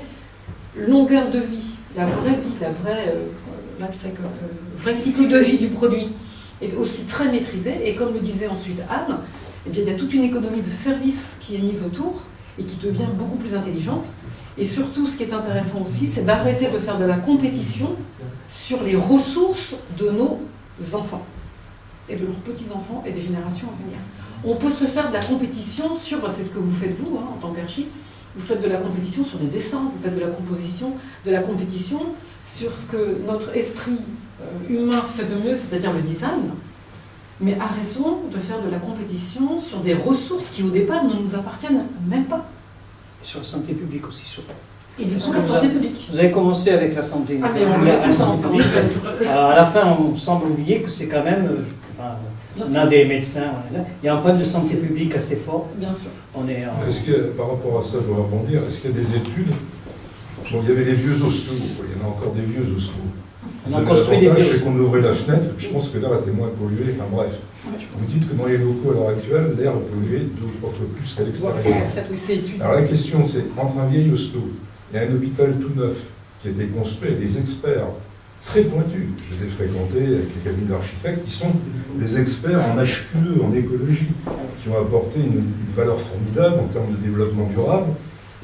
longueur de vie, la vraie vie, la vraie, euh, euh, vrai cycle de vie du produit est aussi très maîtrisé. Et comme le disait ensuite Anne, eh bien, il y a toute une économie de services qui est mise autour et qui devient beaucoup plus intelligente. Et surtout, ce qui est intéressant aussi, c'est d'arrêter de faire de la compétition sur les ressources de nos enfants et de leurs petits-enfants et des générations à venir. On peut se faire de la compétition sur, bah, c'est ce que vous faites vous hein, en tant qu'archi, vous faites de la compétition sur des dessins, vous faites de la composition, de la compétition sur ce que notre esprit euh, humain fait de mieux, c'est-à-dire le design. Mais arrêtons de faire de la compétition sur des ressources qui au départ ne nous appartiennent même pas sur la santé publique aussi, surtout. Et du coup, la santé publique. Vous avez commencé avec la santé, ah, mais on la, santé publique. à la fin, on semble oublier que c'est quand même, euh, enfin, on a des médecins, il y a un problème de santé publique assez fort. Bien sûr. On est Est-ce que, par rapport à ça, je dois rebondir, est-ce qu'il y a des études? Bon, il y avait les vieux ostos, il y en a encore des vieux ostos. On a construit des c'est qu'on ouvrait la fenêtre, je pense que l'air était moins pollué, enfin bref. Vous dites que dans les locaux à l'heure actuelle, l'air est pollué deux ou trois fois plus qu'à l'extérieur. Alors la question c'est, entre un vieil hosto et un hôpital tout neuf qui a été construit avec des experts très pointus, je les ai fréquentés avec les cabinets d'architectes qui sont des experts en HQE, en écologie, qui ont apporté une, valeur formidable en termes de développement durable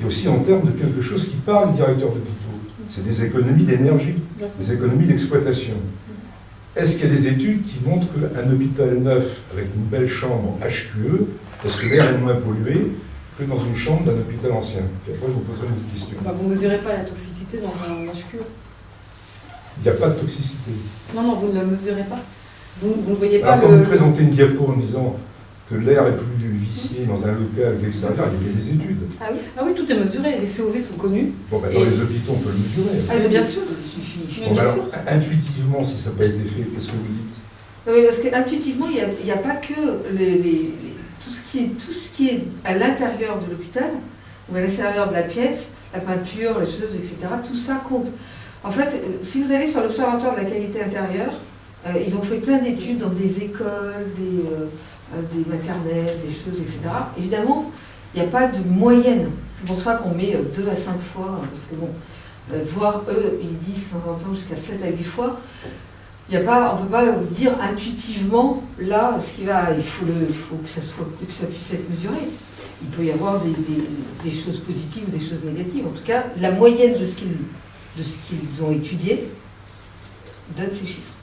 et aussi en termes de quelque chose qui parle directeur d'hôpitaux. C'est des économies d'énergie, des économies d'exploitation. Est-ce qu'il y a des études qui montrent qu'un hôpital neuf avec une belle chambre HQE, est-ce que l'air est moins pollué que dans une chambre d'un hôpital ancien? Puis après, je vous poserai une question. Bah, vous ne mesurez pas la toxicité dans un HQE Il n'y a pas de toxicité. Non, non, vous ne la mesurez pas. Vous, ne voyez pas Alors, Quand vous présentez une diapo en disant que l'air est plus vicié dans un local qu'à l'extérieur, il y a des études. Ah oui, ah oui, tout est mesuré, les COV sont connus. Bon, ben, dans les hôpitaux, on peut le mesurer. Ah, bien sûr. Bon, alors, intuitivement, si ça n'a pas été fait, qu'est-ce que vous dites? Oui, parce qu'intuitivement, il n'y a, pas que les, tout, ce qui est, tout ce qui est à l'intérieur de l'hôpital, ou à l'extérieur de la pièce, la peinture, les choses, etc., tout ça compte. En fait, euh, si vous allez sur l'Observatoire de la qualité intérieure, euh, ils ont fait plein d'études dans des écoles, des... Euh, des maternelles, des choses, etc. Évidemment, il n'y a pas de moyenne. C'est pour ça qu'on met 2 euh, à 5 fois, parce que bon, euh, voir eux, ils disent 50 ans jusqu'à 7 à 8 fois. A pas, on ne peut pas dire intuitivement, là, ce qui va, il faut, que, ça puisse être mesuré. Il peut y avoir des, choses positives ou des choses négatives. En tout cas, la moyenne de ce qu'ils ont étudié donne ces chiffres.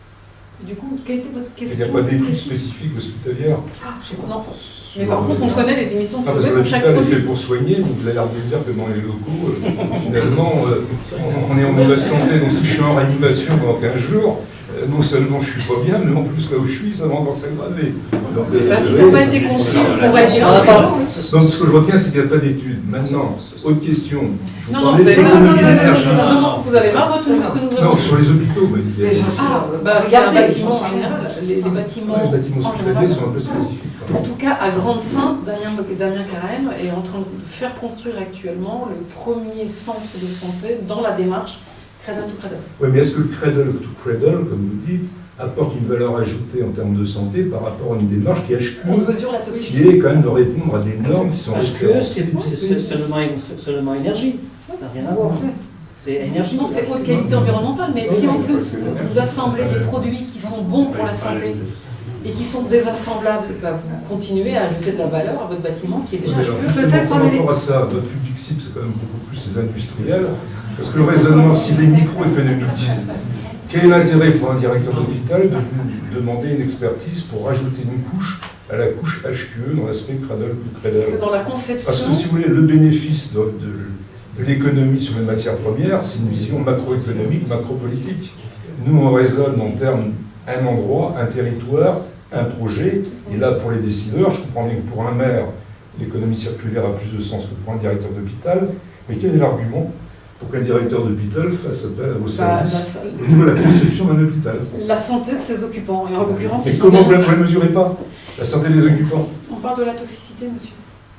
Du coup, quelle était votre question Il n'y a pas d'études spécifiques hospitalières ah, Non. Mais par contre, on connaît les émissions ah, pour chaque produit. est fait pour soigner, vous avez l'air de dire que dans les locaux, euh, finalement, euh, on est en mauvaise santé. Donc si je suis en réanimation pendant 15 jours, non seulement je suis pas bien, mais en plus là où je suis, ça va encore s'aggraver. Donc, bah, si ça n'a pas été construit, ça va être Donc ce que je retiens, c'est qu'il n'y a pas d'études. Maintenant, autre question. Non, non, vous avez marre non, vous avez marre de tout ce que nous avons Non, sur les hôpitaux, ah, bah, regardez, bâtiments en général. Les, bâtiments, les bâtiments hospitaliers sont un peu spécifiques. En tout cas, à Grande Sainte, Damien, Damien Carême est en train de faire construire actuellement le premier centre de santé dans la démarche Cradle to Cradle. Oui, mais est-ce que le Cradle to Cradle, comme vous dites, apporte une valeur ajoutée en termes de santé par rapport à une démarche qui est HQE, qui est quand même de répondre à des normes qui sont HQE, c'est seulement, seulement énergie, ça n'a rien à voir. en fait. C'est énergie. Non, c'est haute qualité environnementale, mais si en plus vous assemblez des produits qui sont bons pour la santé, et qui sont désassemblables, bah, vous continuez à ajouter de la valeur à votre bâtiment qui est déjà... Peut-être par rapport à ça, votre public cible, c'est quand même beaucoup plus les industriels, parce que le raisonnement, s'il est microéconomique, quel est l'intérêt pour un directeur d'hôpital de vous demander une expertise pour rajouter une couche à la couche HQE dans l'aspect cradle ou cradle C'est dans la conception. Parce que si vous voulez, le bénéfice de, de l'économie sur les matières premières, c'est une vision macroéconomique, macropolitique. Nous, on raisonne en termes un endroit, un territoire, un projet. Et là, pour les décideurs, je comprends bien que pour un maire, l'économie circulaire a plus de sens que pour un directeur d'hôpital. Mais quel est l'argument pour qu'un directeur d'hôpital fasse appel à vos bah, services au niveau de la conception d'un hôpital La santé de ses occupants. Et en l'occurrence, Mais comment vous ne la mesurez pas La santé des occupants? On parle de la toxicité, monsieur.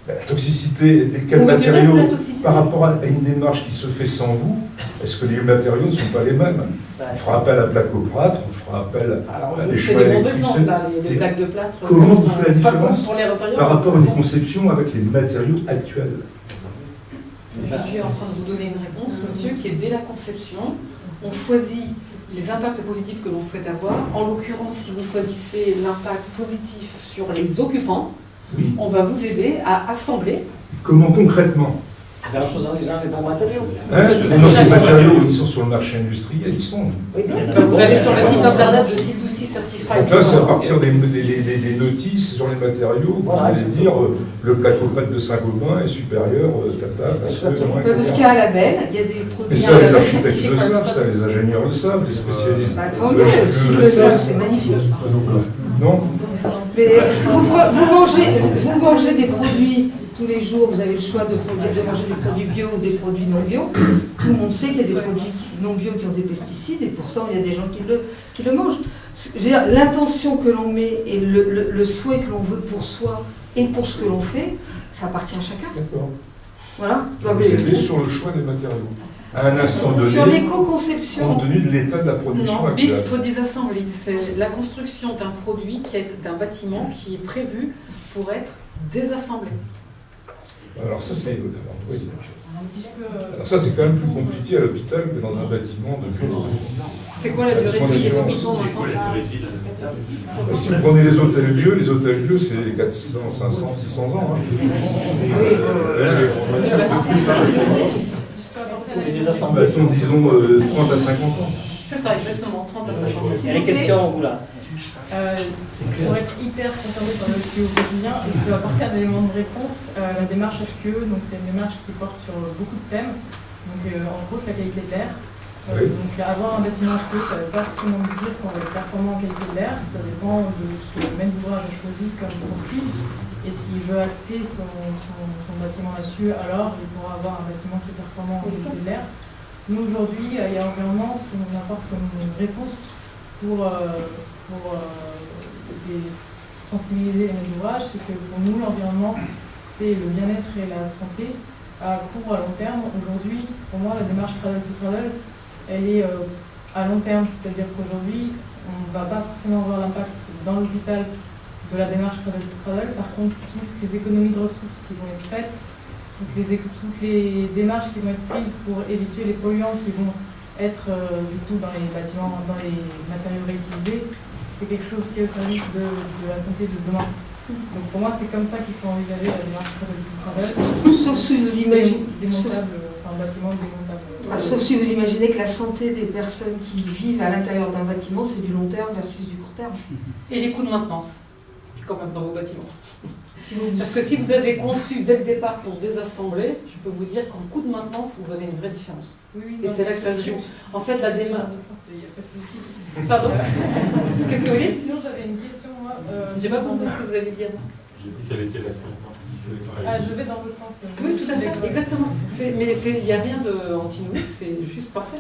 La toxicité, quels matériaux par rapport à une démarche qui se fait sans vous, est-ce que les matériaux ne sont pas les mêmes? On fera appel à plaque au plâtre, on fera appel à des choix électriques. Les, plaques de plâtre. Comment vous faites la différence par rapport à une conception avec les matériaux actuels? Je suis en train de vous donner une réponse, monsieur, qui est dès la conception, on choisit les impacts positifs que l'on souhaite avoir. En l'occurrence, si vous choisissez l'impact positif sur les occupants, on va vous aider à assembler. Comment concrètement? La chose en disant les bons matériaux. Hein les matériaux, ils sont sur le marché industriel, ils sont. Oui, vous allez sur le site internet de C2C Certified. Donc là, c'est à partir des, des, notices sur les matériaux, vous allez dire euh, le plateau-pâte de Saint-Gobain est supérieur euh, capable. Parce qu'il y a un label, il y a des produits. Mais ça, les architectes le savent, ça, les ingénieurs le savent, les spécialistes. Bah, c'est magnifique. Non Mais vous, mangez, vous mangez des produits tous les jours, vous avez le choix de, de, manger des produits bio ou des produits non bio. Tout le monde sait qu'il y a des produits non bio qui ont des pesticides et pourtant il y a des gens qui le, qui le mangent. L'intention que l'on met et le, le, souhait que l'on veut pour soi et pour ce que l'on fait, ça appartient à chacun. D'accord. Voilà. Vous êtes sur le choix des matériaux à un instant donné, sur l'éco-conception, compte tenu de l'état de la production non, il faut désassembler. C'est la construction d'un produit, d'un bâtiment qui est prévu pour être désassemblé. Alors ça, c'est ça, c'est quand même plus compliqué à l'hôpital que dans un bâtiment de C'est quoi la durée de vie des hôpitaux Si vous prenez les hôtels lieux, les hôtels lieux, c'est 400, 500, 600 ans. Hein. Ils sont, disons, 30 euh, à 50 ans. C'est ça, exactement, 30 à 50 ans. Il y a des questions, vous là euh, pour être hyper concerné par le HQE au quotidien, je peux apporter un élément de réponse. Euh, la démarche HQE, donc c'est une démarche qui porte sur beaucoup de thèmes, donc euh, entre autres la qualité de l'air. Donc avoir un bâtiment HQE, ça ne veut pas forcément dire qu'on va être performant en qualité de l'air, ça dépend de ce que le maître d'ouvrage a choisi comme profil. Et s'il veut axer son, bâtiment là-dessus, alors il pourra avoir un bâtiment qui est performant en qualité de l'air. Nous aujourd'hui, il y a environnement, ce qu'on apporte comme une réponse pour pour euh, sensibiliser les ouvrages, c'est que pour nous, l'environnement, c'est le bien-être et la santé à court, à long terme. Aujourd'hui, pour moi, la démarche Cradle to Cradle, elle est euh, à long terme, c'est-à-dire qu'aujourd'hui, on ne va pas forcément voir l'impact dans l'hôpital de la démarche Cradle to Cradle. Par contre, toutes les économies de ressources qui vont être faites, toutes les, toutes les démarches qui vont être prises pour éviter les polluants qui vont être euh, du coup dans les bâtiments, dans les matériaux réutilisés, c'est quelque chose qui est au service de, la santé de demain. Donc pour moi, c'est comme ça qu'il faut envisager la démarche de travail. Sauf si vous imaginez. Démontable, enfin, bâtiment démontable. Ah, sauf si vous imaginez que la santé des personnes qui vivent à l'intérieur d'un bâtiment, c'est du long terme versus du court terme. Et les coûts de maintenance, quand même, dans vos bâtiments. Parce que si vous avez conçu dès le départ pour désassembler, je peux vous dire qu'en coût de maintenance, vous avez une vraie différence. et c'est là que ça se joue. En fait, la démarche. Pardon Qu'est-ce que vous dites Sinon, j'avais une question, moi. Euh, J'ai pas compris ce que vous avez dit avant. J'ai dit quelle était la ah, je vais dans votre sens. Euh, oui, tout à fait, exactement. Mais il n'y a rien d'antinomique, c'est juste parfait.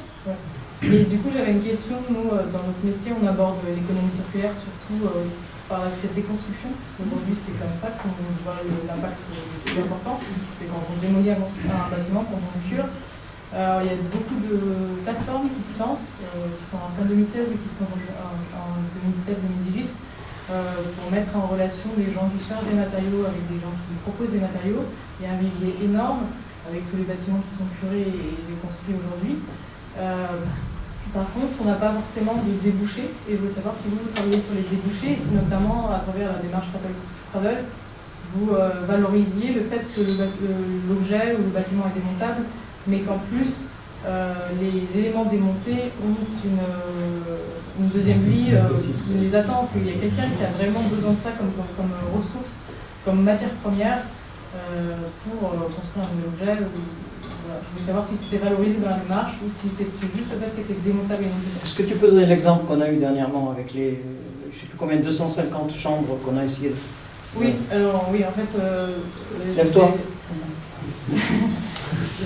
Mais du coup, j'avais une question. Nous, euh, dans notre métier, on aborde l'économie circulaire surtout par l'aspect déconstruction, parce qu'aujourd'hui c'est comme ça qu'on voit l'impact le plus important, c'est quand on démolit un, bâtiment, quand on cure. Euh, il y a beaucoup de plateformes qui se lancent, euh, qui sont en 2016 et qui sont en, 2017-2018, euh, pour mettre en relation des gens qui chargent des matériaux avec des gens qui proposent des matériaux. Il y a un vivier énorme avec tous les bâtiments qui sont curés et déconstruits aujourd'hui. Par contre, on n'a pas forcément de débouchés, et je veux savoir si vous, travaillez sur les débouchés, et si notamment à travers la démarche Travel, vous euh, valorisiez le fait que l'objet ou le bâtiment est démontable, mais qu'en plus, euh, les éléments démontés ont une, euh, deuxième vie qui les attend, qu'il y a quelqu'un qui a vraiment besoin de ça comme, comme, ressource, comme matière première pour construire un objet je voulais savoir si c'était valorisé dans la démarche ou si c'était juste le fait que c'était démontable et Est-ce que tu peux donner l'exemple qu'on a eu dernièrement avec les, je ne sais plus combien, 250 chambres qu'on a essayé de... Oui, alors oui, en fait... Euh, Lève-toi.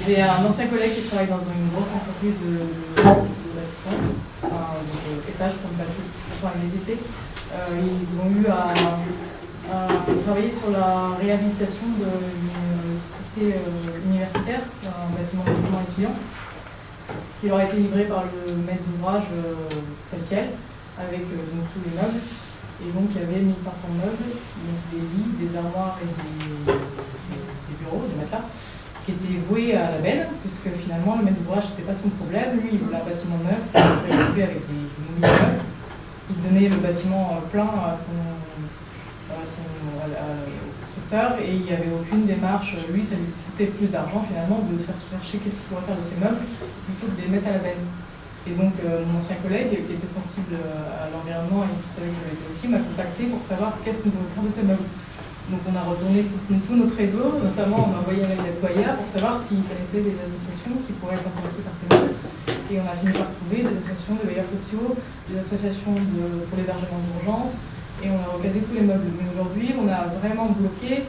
J'ai un ancien collègue qui travaille dans une grosse entreprise de, de, bâtiment, enfin, de étage pour ne les étés. Euh, ils ont eu à, à, travailler sur la réhabilitation d'une cité euh, universitaire, un bâtiment d'étudiants étudiant, qui leur a été livré par le maître d'ouvrage euh, tel quel, avec euh, tous les meubles. Et donc il y avait 1500 meubles, donc des lits, des armoires et des, bureaux, des matelas, qui étaient voués à la benne, puisque finalement le maître d'ouvrage n'était pas son problème. Lui, il voulait un bâtiment neuf, il avait avec des, des neufs. Il donnait le bâtiment plein à son, à son et il n'y avait aucune démarche. Lui, ça lui coûtait plus d'argent finalement de chercher qu'est-ce qu'il pourrait faire de ses meubles plutôt que de les mettre à la benne. Et donc euh, mon ancien collègue qui était sensible à l'environnement et qui savait que je l'étais aussi m'a contacté pour savoir qu'est-ce que nous devons faire de ces meubles. Donc on a retourné tout, notre réseau, notamment on a envoyé un mail pour savoir s'il connaissait des associations qui pourraient être intéressées par ces meubles. Et on a fini par trouver des associations de veilleurs sociaux, des associations pour l'hébergement d'urgence, et on a regardé tous les meubles. Mais aujourd'hui, on a vraiment bloqué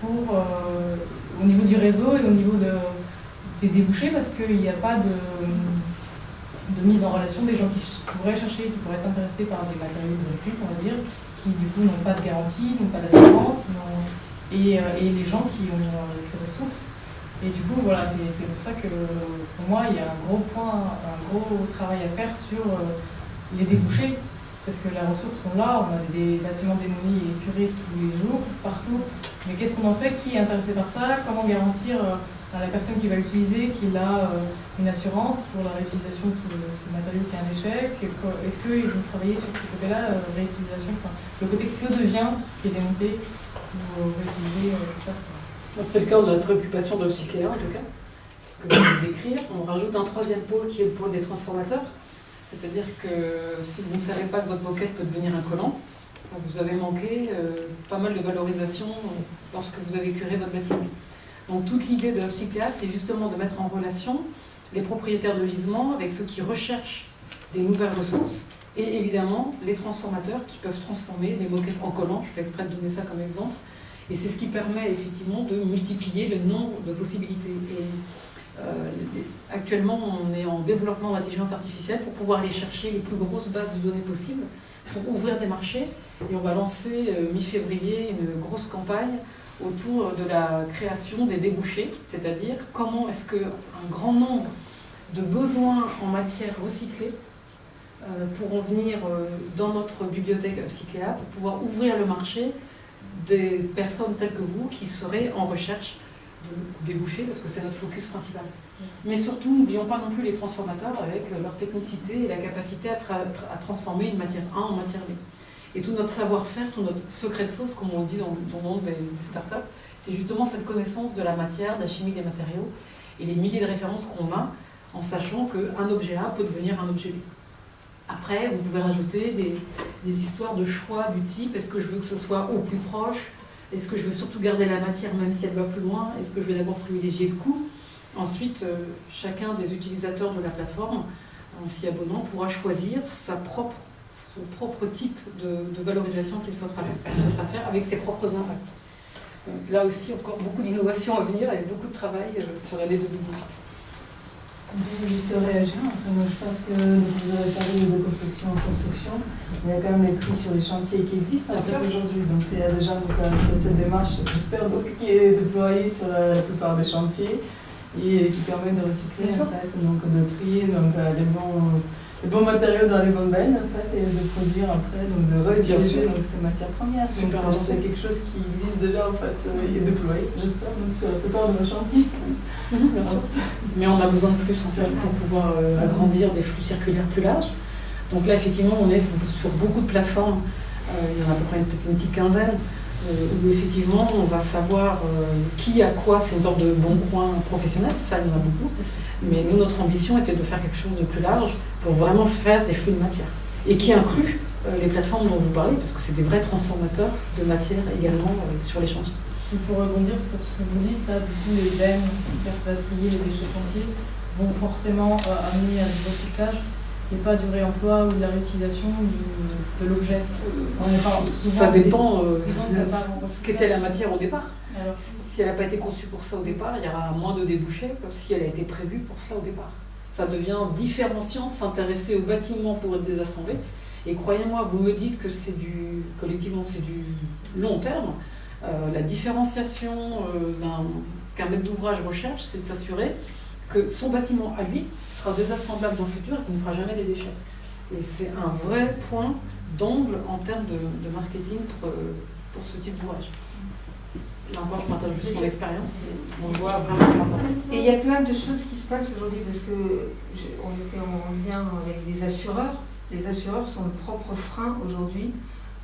pour, euh, au niveau du réseau et au niveau de, des débouchés parce qu'il n'y a pas de, de, mise en relation des gens qui pourraient chercher, qui pourraient être intéressés par des matériaux de récup, on va dire, qui du coup n'ont pas de garantie, n'ont pas d'assurance, et, euh, et, les gens qui ont euh, ces ressources. Et du coup, voilà, c'est pour ça que pour moi, il y a un gros point, un gros travail à faire sur les débouchés parce que les ressources sont là, on a des bâtiments démolis et curés tous les jours, partout. Mais qu'est-ce qu'on en fait? Qui est intéressé par ça? Comment garantir euh, la personne qui va l'utiliser qu'il a euh, une assurance pour la réutilisation de ce, matériau qui est un échec Est-ce qu'ils vont travailler sur ce côté-là, euh, réutilisation Le côté que devient ce qui est démonté pour réutiliser tout ça C'est le cas de la préoccupation de l'obcycléa en tout cas. Ce que vais décrire. On rajoute un troisième pôle qui est le pôle des transformateurs. C'est-à-dire que si vous ne savez pas que votre moquette peut devenir un collant, vous avez manqué euh, pas mal de valorisation lorsque vous avez curé votre bâtiment. Donc toute l'idée de Upcycléa, c'est justement de mettre en relation les propriétaires de gisements avec ceux qui recherchent des nouvelles ressources et évidemment les transformateurs qui peuvent transformer des moquettes en collants. Je fais exprès de donner ça comme exemple. Et c'est ce qui permet effectivement de multiplier le nombre de possibilités. Euh, actuellement, on est en développement d'intelligence artificielle pour pouvoir aller chercher les plus grosses bases de données possibles pour ouvrir des marchés. Et on va lancer euh, mi-février une grosse campagne autour de la création des débouchés, c'est-à-dire comment est-ce qu'un grand nombre de besoins en matière recyclée euh, pourront venir dans notre bibliothèque Cycléa pour pouvoir ouvrir le marché des personnes telles que vous qui seraient en recherche déboucher, parce que c'est notre focus principal. Mais surtout, n'oublions pas non plus les transformateurs avec euh, leur technicité et la capacité à, à transformer une matière A en matière B. Et tout notre savoir-faire, tout notre secret de sauce, comme on dit dans, le monde des, startups, c'est justement cette connaissance de la matière, de la chimie des matériaux. et les milliers de références qu'on a en sachant qu'un objet A peut devenir un objet B. Après, vous pouvez rajouter des, histoires de choix du type est-ce que je veux que ce soit au plus proche Est-ce que je veux surtout garder la matière même si elle va plus loin Est-ce que je vais d'abord privilégier le coût Ensuite, euh, chacun des utilisateurs de la plateforme, en s'y abonnant, pourra choisir sa propre, son propre type de, valorisation qu'il souhaitera, faire avec ses propres impacts. là aussi, encore beaucoup d'innovations à venir et beaucoup de travail euh, sur l'année 2018. Je juste réagir. moi, je pense que vous avez parlé de construction en construction. Il y a quand même les prix sur les chantiers qui existent aujourd'hui. Donc il y a déjà cette démarche, j'espère, qui est déployée sur la, plupart des chantiers et qui permet de recycler en fait, donc de trier donc, les, bons, les bons matériaux dans les bonnes bennes en fait, et de produire après, donc de réutiliser donc, ces matières premières. Donc c'est quelque chose qui existe déjà en fait euh, et déployé, j'espère, sur la plupart de nos chantiers. Mhm, bien sûr. Mais on a besoin de plus en fait pour pouvoir euh, agrandir des flux circulaires plus larges. Donc là effectivement on est sur beaucoup de plateformes, il y en a à peu près une, une petite quinzaine. Euh, où effectivement on va savoir euh, qui a quoi, c'est une sorte de bon coin professionnel, ça il y en a beaucoup. Mais nous, notre ambition était de faire quelque chose de plus large pour vraiment faire des flux de matière. Et qui inclut euh, les plateformes dont vous parlez, parce que c'est des vrais transformateurs de matière également sur les chantiers. pour rebondir sur ce que vous dites, là, du coup, les bennes, les les déchets chantiers vont forcément amener à du recyclage et pas du réemploi ou de la réutilisation de l'objet Ça dépend de euh, ce qu'était la matière au départ. si elle n'a pas été conçue pour ça au départ, il y aura moins de débouchés que si elle a été prévue pour cela au départ. Ça devient différenciant, s'intéresser au bâtiment pour être désassemblé. Et croyez-moi, vous me dites que c'est du, collectivement, c'est du long terme. Euh, la différenciation euh, qu'un maître d'ouvrage recherche, c'est de s'assurer que son bâtiment à lui désassemblable dans le futur et qui ne fera jamais des déchets. Et c'est un vrai point d'angle en termes de, marketing pour, pour, ce type d'ouvrage. Là encore, je partage juste mon expérience, on voit vraiment Et il y a plein de choses qui se passent aujourd'hui parce que on était en lien avec les assureurs. Les assureurs sont le propre frein aujourd'hui,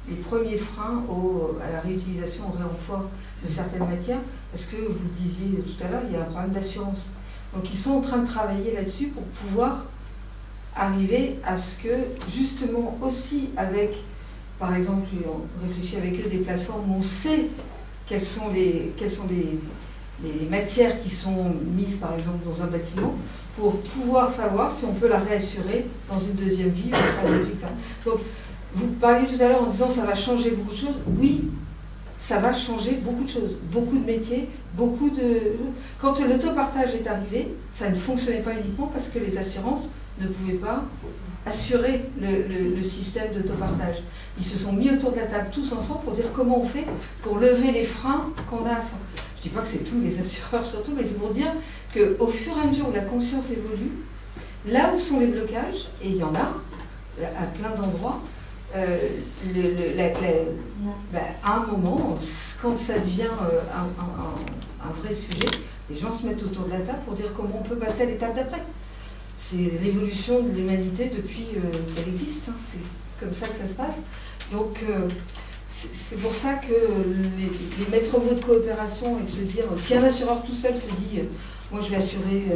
les premiers freins au, à la réutilisation, au réemploi de certaines matières, parce que vous le disiez tout à l'heure, il y a un problème d'assurance. Donc ils sont en train de travailler là-dessus pour pouvoir arriver à ce que, justement, aussi avec, par exemple, on réfléchit avec eux des plateformes où on sait quelles sont les, quelles sont les, les matières qui sont mises, par exemple, dans un bâtiment, pour pouvoir savoir si on peut la réassurer dans une deuxième vie ou une troisième. Donc, vous parliez tout à l'heure en disant ça va changer beaucoup de choses. Oui, ça va changer beaucoup de choses, beaucoup de métiers, beaucoup de... Quand l'autopartage est arrivé, ça ne fonctionnait pas uniquement parce que les assurances ne pouvaient pas assurer le, système d'autopartage. Ils se sont mis autour de la table tous ensemble pour dire comment on fait pour lever les freins qu'on a. Je ne dis pas que c'est tous les assureurs surtout, mais c'est pour dire qu'au fur et à mesure où la conscience évolue, là où sont les blocages, et il y en a à plein d'endroits, euh, à un moment, quand ça devient euh, un, vrai sujet, les gens se mettent autour de la table pour dire comment on peut passer à l'étape d'après. C'est l'évolution de l'humanité depuis euh, qu'elle existe. Hein. C'est comme ça que ça se passe. Donc, c'est pour ça que les, maîtres mots de coopération et de se dire, si un assureur tout seul se dit, moi je vais assurer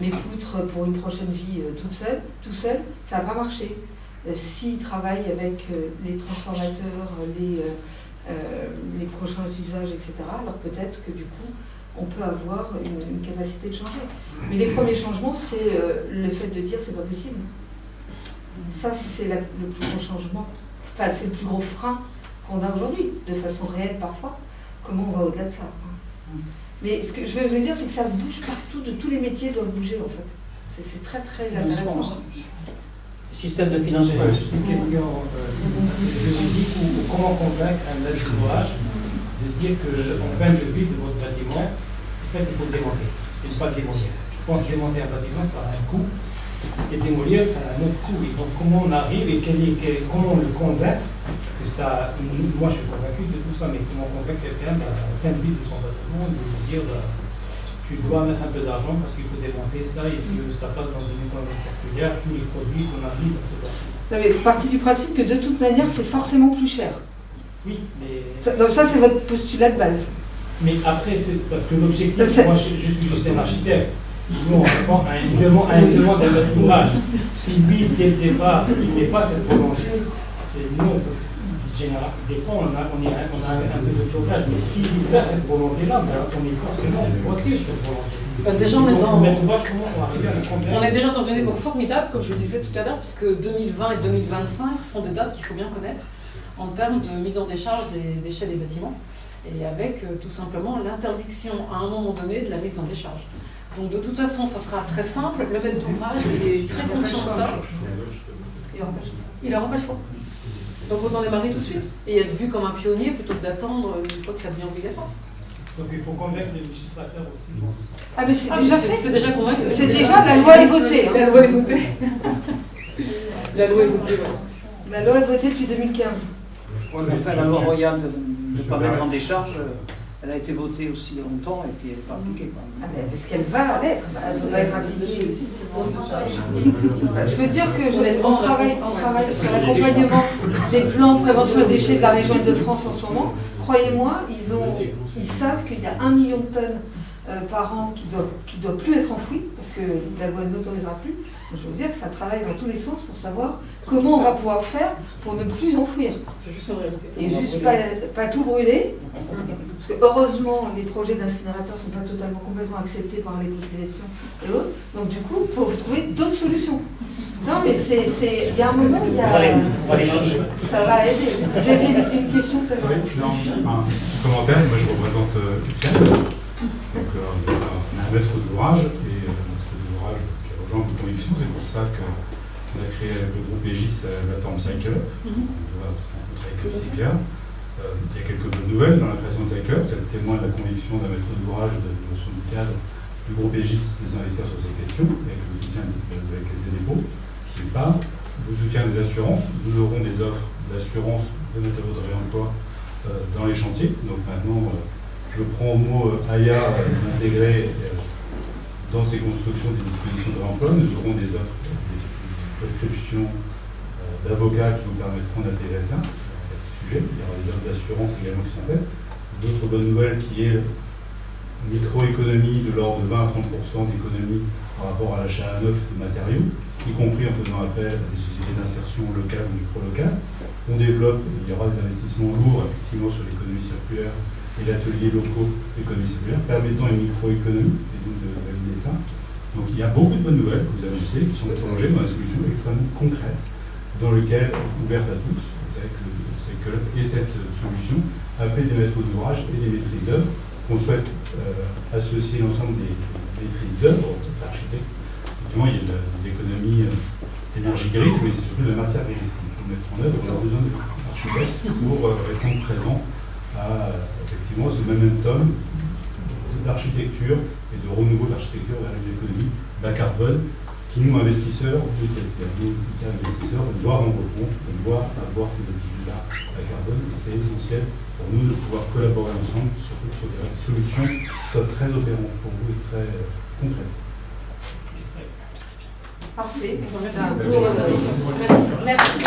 mes poutres pour une prochaine vie toute tout seul, ça va pas marcher. Euh, s'ils travaillent avec euh, les transformateurs, les, euh, les prochains usages, etc., alors peut-être que du coup, on peut avoir une, capacité de changer. Mais les premiers changements, c'est le fait de dire c'est pas possible. Ça, c'est le plus gros changement, enfin, c'est le plus gros frein qu'on a aujourd'hui, de façon réelle parfois. Comment on va au-delà de ça Mais ce que je veux dire, c'est que ça bouge partout, de tous les métiers doivent bouger en fait. C'est très très intéressant système de financement. Juste une question euh, juridique ou comment convaincre un maître d'ouvrage de dire qu'en fin de vie de votre bâtiment, en fait, il faut le démonter. Ne pas démolir. Je pense que démonter un bâtiment, ça a un coût. Et démolir, ça a un autre coût. Et donc, comment on arrive et comment on le convainc que ça. Moi, je suis convaincu de tout ça, mais comment convaincre quelqu'un à la fin de vie de son bâtiment de dire tu dois mettre un peu d'argent parce qu'il faut démonter ça et que ça passe dans une économie circulaire, tous les produits qu'on arrive dans ce non, mais vous partez du principe que de toute manière, c'est forcément plus cher. Oui, mais. donc, ça, c'est votre postulat de base. Mais après, c'est parce que l'objectif, moi je, je, suis juste un architecte. Nous, on répond à une demande, à une demande d'ouvrage. Si lui, dès le départ, il n'est pas cette volonté, nous, général, des fois, on a, on, on a un peu de flocage, mais s'il a cette volonté-là, ben, on est forcément proactif cette volonté. Bah déjà, on est, dans... on est déjà dans une époque formidable, comme je le disais tout à l'heure, puisque 2020 et 2025 sont des dates qu'il faut bien connaître en termes de mise en décharge des déchets des bâtiments, et avec euh, tout simplement l'interdiction à un moment donné de la mise en décharge. Donc de toute façon, ça sera très simple. Le maître d'ouvrage, il est très conscient de ça. Il n'aura pas le choix. Donc autant démarrer tout de suite et être vu comme un pionnier plutôt que d'attendre une fois que ça devient obligatoire. Donc il faut convaincre les législateurs aussi. Ah mais c'est ah, déjà fait. C'est déjà convaincu. C'est déjà, la loi est votée. La loi est votée. la loi est votée. La loi est votée depuis 2015. Oui, mais enfin, la loi royale de ne pas mettre en décharge, euh, elle a été votée aussi longtemps et puis elle n'est pas appliquée. Ah ben, est-ce qu'elle va l'être Elle va être appliquée. Je veux dire que on travaille, on travaille sur l'accompagnement des plans de prévention des déchets de la région de France en ce moment. Croyez-moi, ils, ont, ils savent qu'il y a un million de tonnes euh, par an qui ne doit, qui doit plus être enfoui, parce que la loi n'autorisera plus. Je veux dire que ça travaille dans tous les sens pour savoir comment on va pouvoir faire pour ne plus enfouir. Et juste pas, pas, tout brûler. Parce que heureusement, les projets d'incinérateurs ne sont pas totalement complètement acceptés par les populations et autres. Donc du coup, il faut trouver d'autres solutions. Non, mais c'est. Il y a un moment, il y a. Ça va aider. J'avais une question peut-être? Non, un petit commentaire. Moi, je représente euh, donc euh, on a un maître d'ouvrage et euh, maître d'ouvrage qui a rejoint une conviction. C'est pour ça qu'on a créé avec le groupe EGIS euh, la Torm Cycle. Mhm. On doit rencontrer avec Cycler. il y a quelques bonnes nouvelles dans la création de Cycler. C'est le témoin de la conviction d'un maître d'ouvrage de notion du cadre du groupe EGIS des investisseurs sur ces questions, avec le soutien de la Caisse des dépôts, qui pas le soutien des assurances. Nous aurons des offres d'assurance de matériaux de réemploi dans les chantiers. Donc maintenant, je prends au mot euh, AYA d'intégrer euh, dans ces constructions des dispositions de l'emploi. Nous aurons des offres, des prescriptions euh, d'avocats qui nous permettront d'intégrer ça. Sujet. Il y aura des offres d'assurance également qui sont faites. D'autres bonnes nouvelles qui est microéconomie de l'ordre de 20 à 30% d'économie par rapport à l'achat à neuf de matériaux, y compris en faisant appel à des sociétés d'insertion locale ou micro-locale. On développe, il y aura des investissements lourds effectivement sur l'économie circulaire et l'atelier locaux d'économie circulaire, permettant une microéconomie, et donc de valider ça. Donc il y a beaucoup de bonnes nouvelles que vous annoncez, qui sont prolongées dans la solution extrêmement concrète, dans lequel, ouverte à tous, avec le CECULP et cette solution, appelle des maîtres d'ouvrage et des maîtrises d'œuvre, qu'on souhaite euh, associer l'ensemble des, maîtrises d'œuvre, d'architectes. Effectivement, il y a l'économie euh, d'énergie grise, mais c'est surtout la matière grise qu'il faut mettre en œuvre. On a besoin d'architectes pour euh, répondre présent à effectivement ce momentum d'architecture et de renouveau de l'architecture vers une économie bas carbone qui, nous, investisseurs, nous, investisseurs, on doit rendre compte, on doit avoir ces objectifs-là bas carbone. C'est essentiel pour nous de pouvoir collaborer ensemble, surtout sur des solutions qui soient très opérantes pour vous et très concrètes. Parfait. Merci.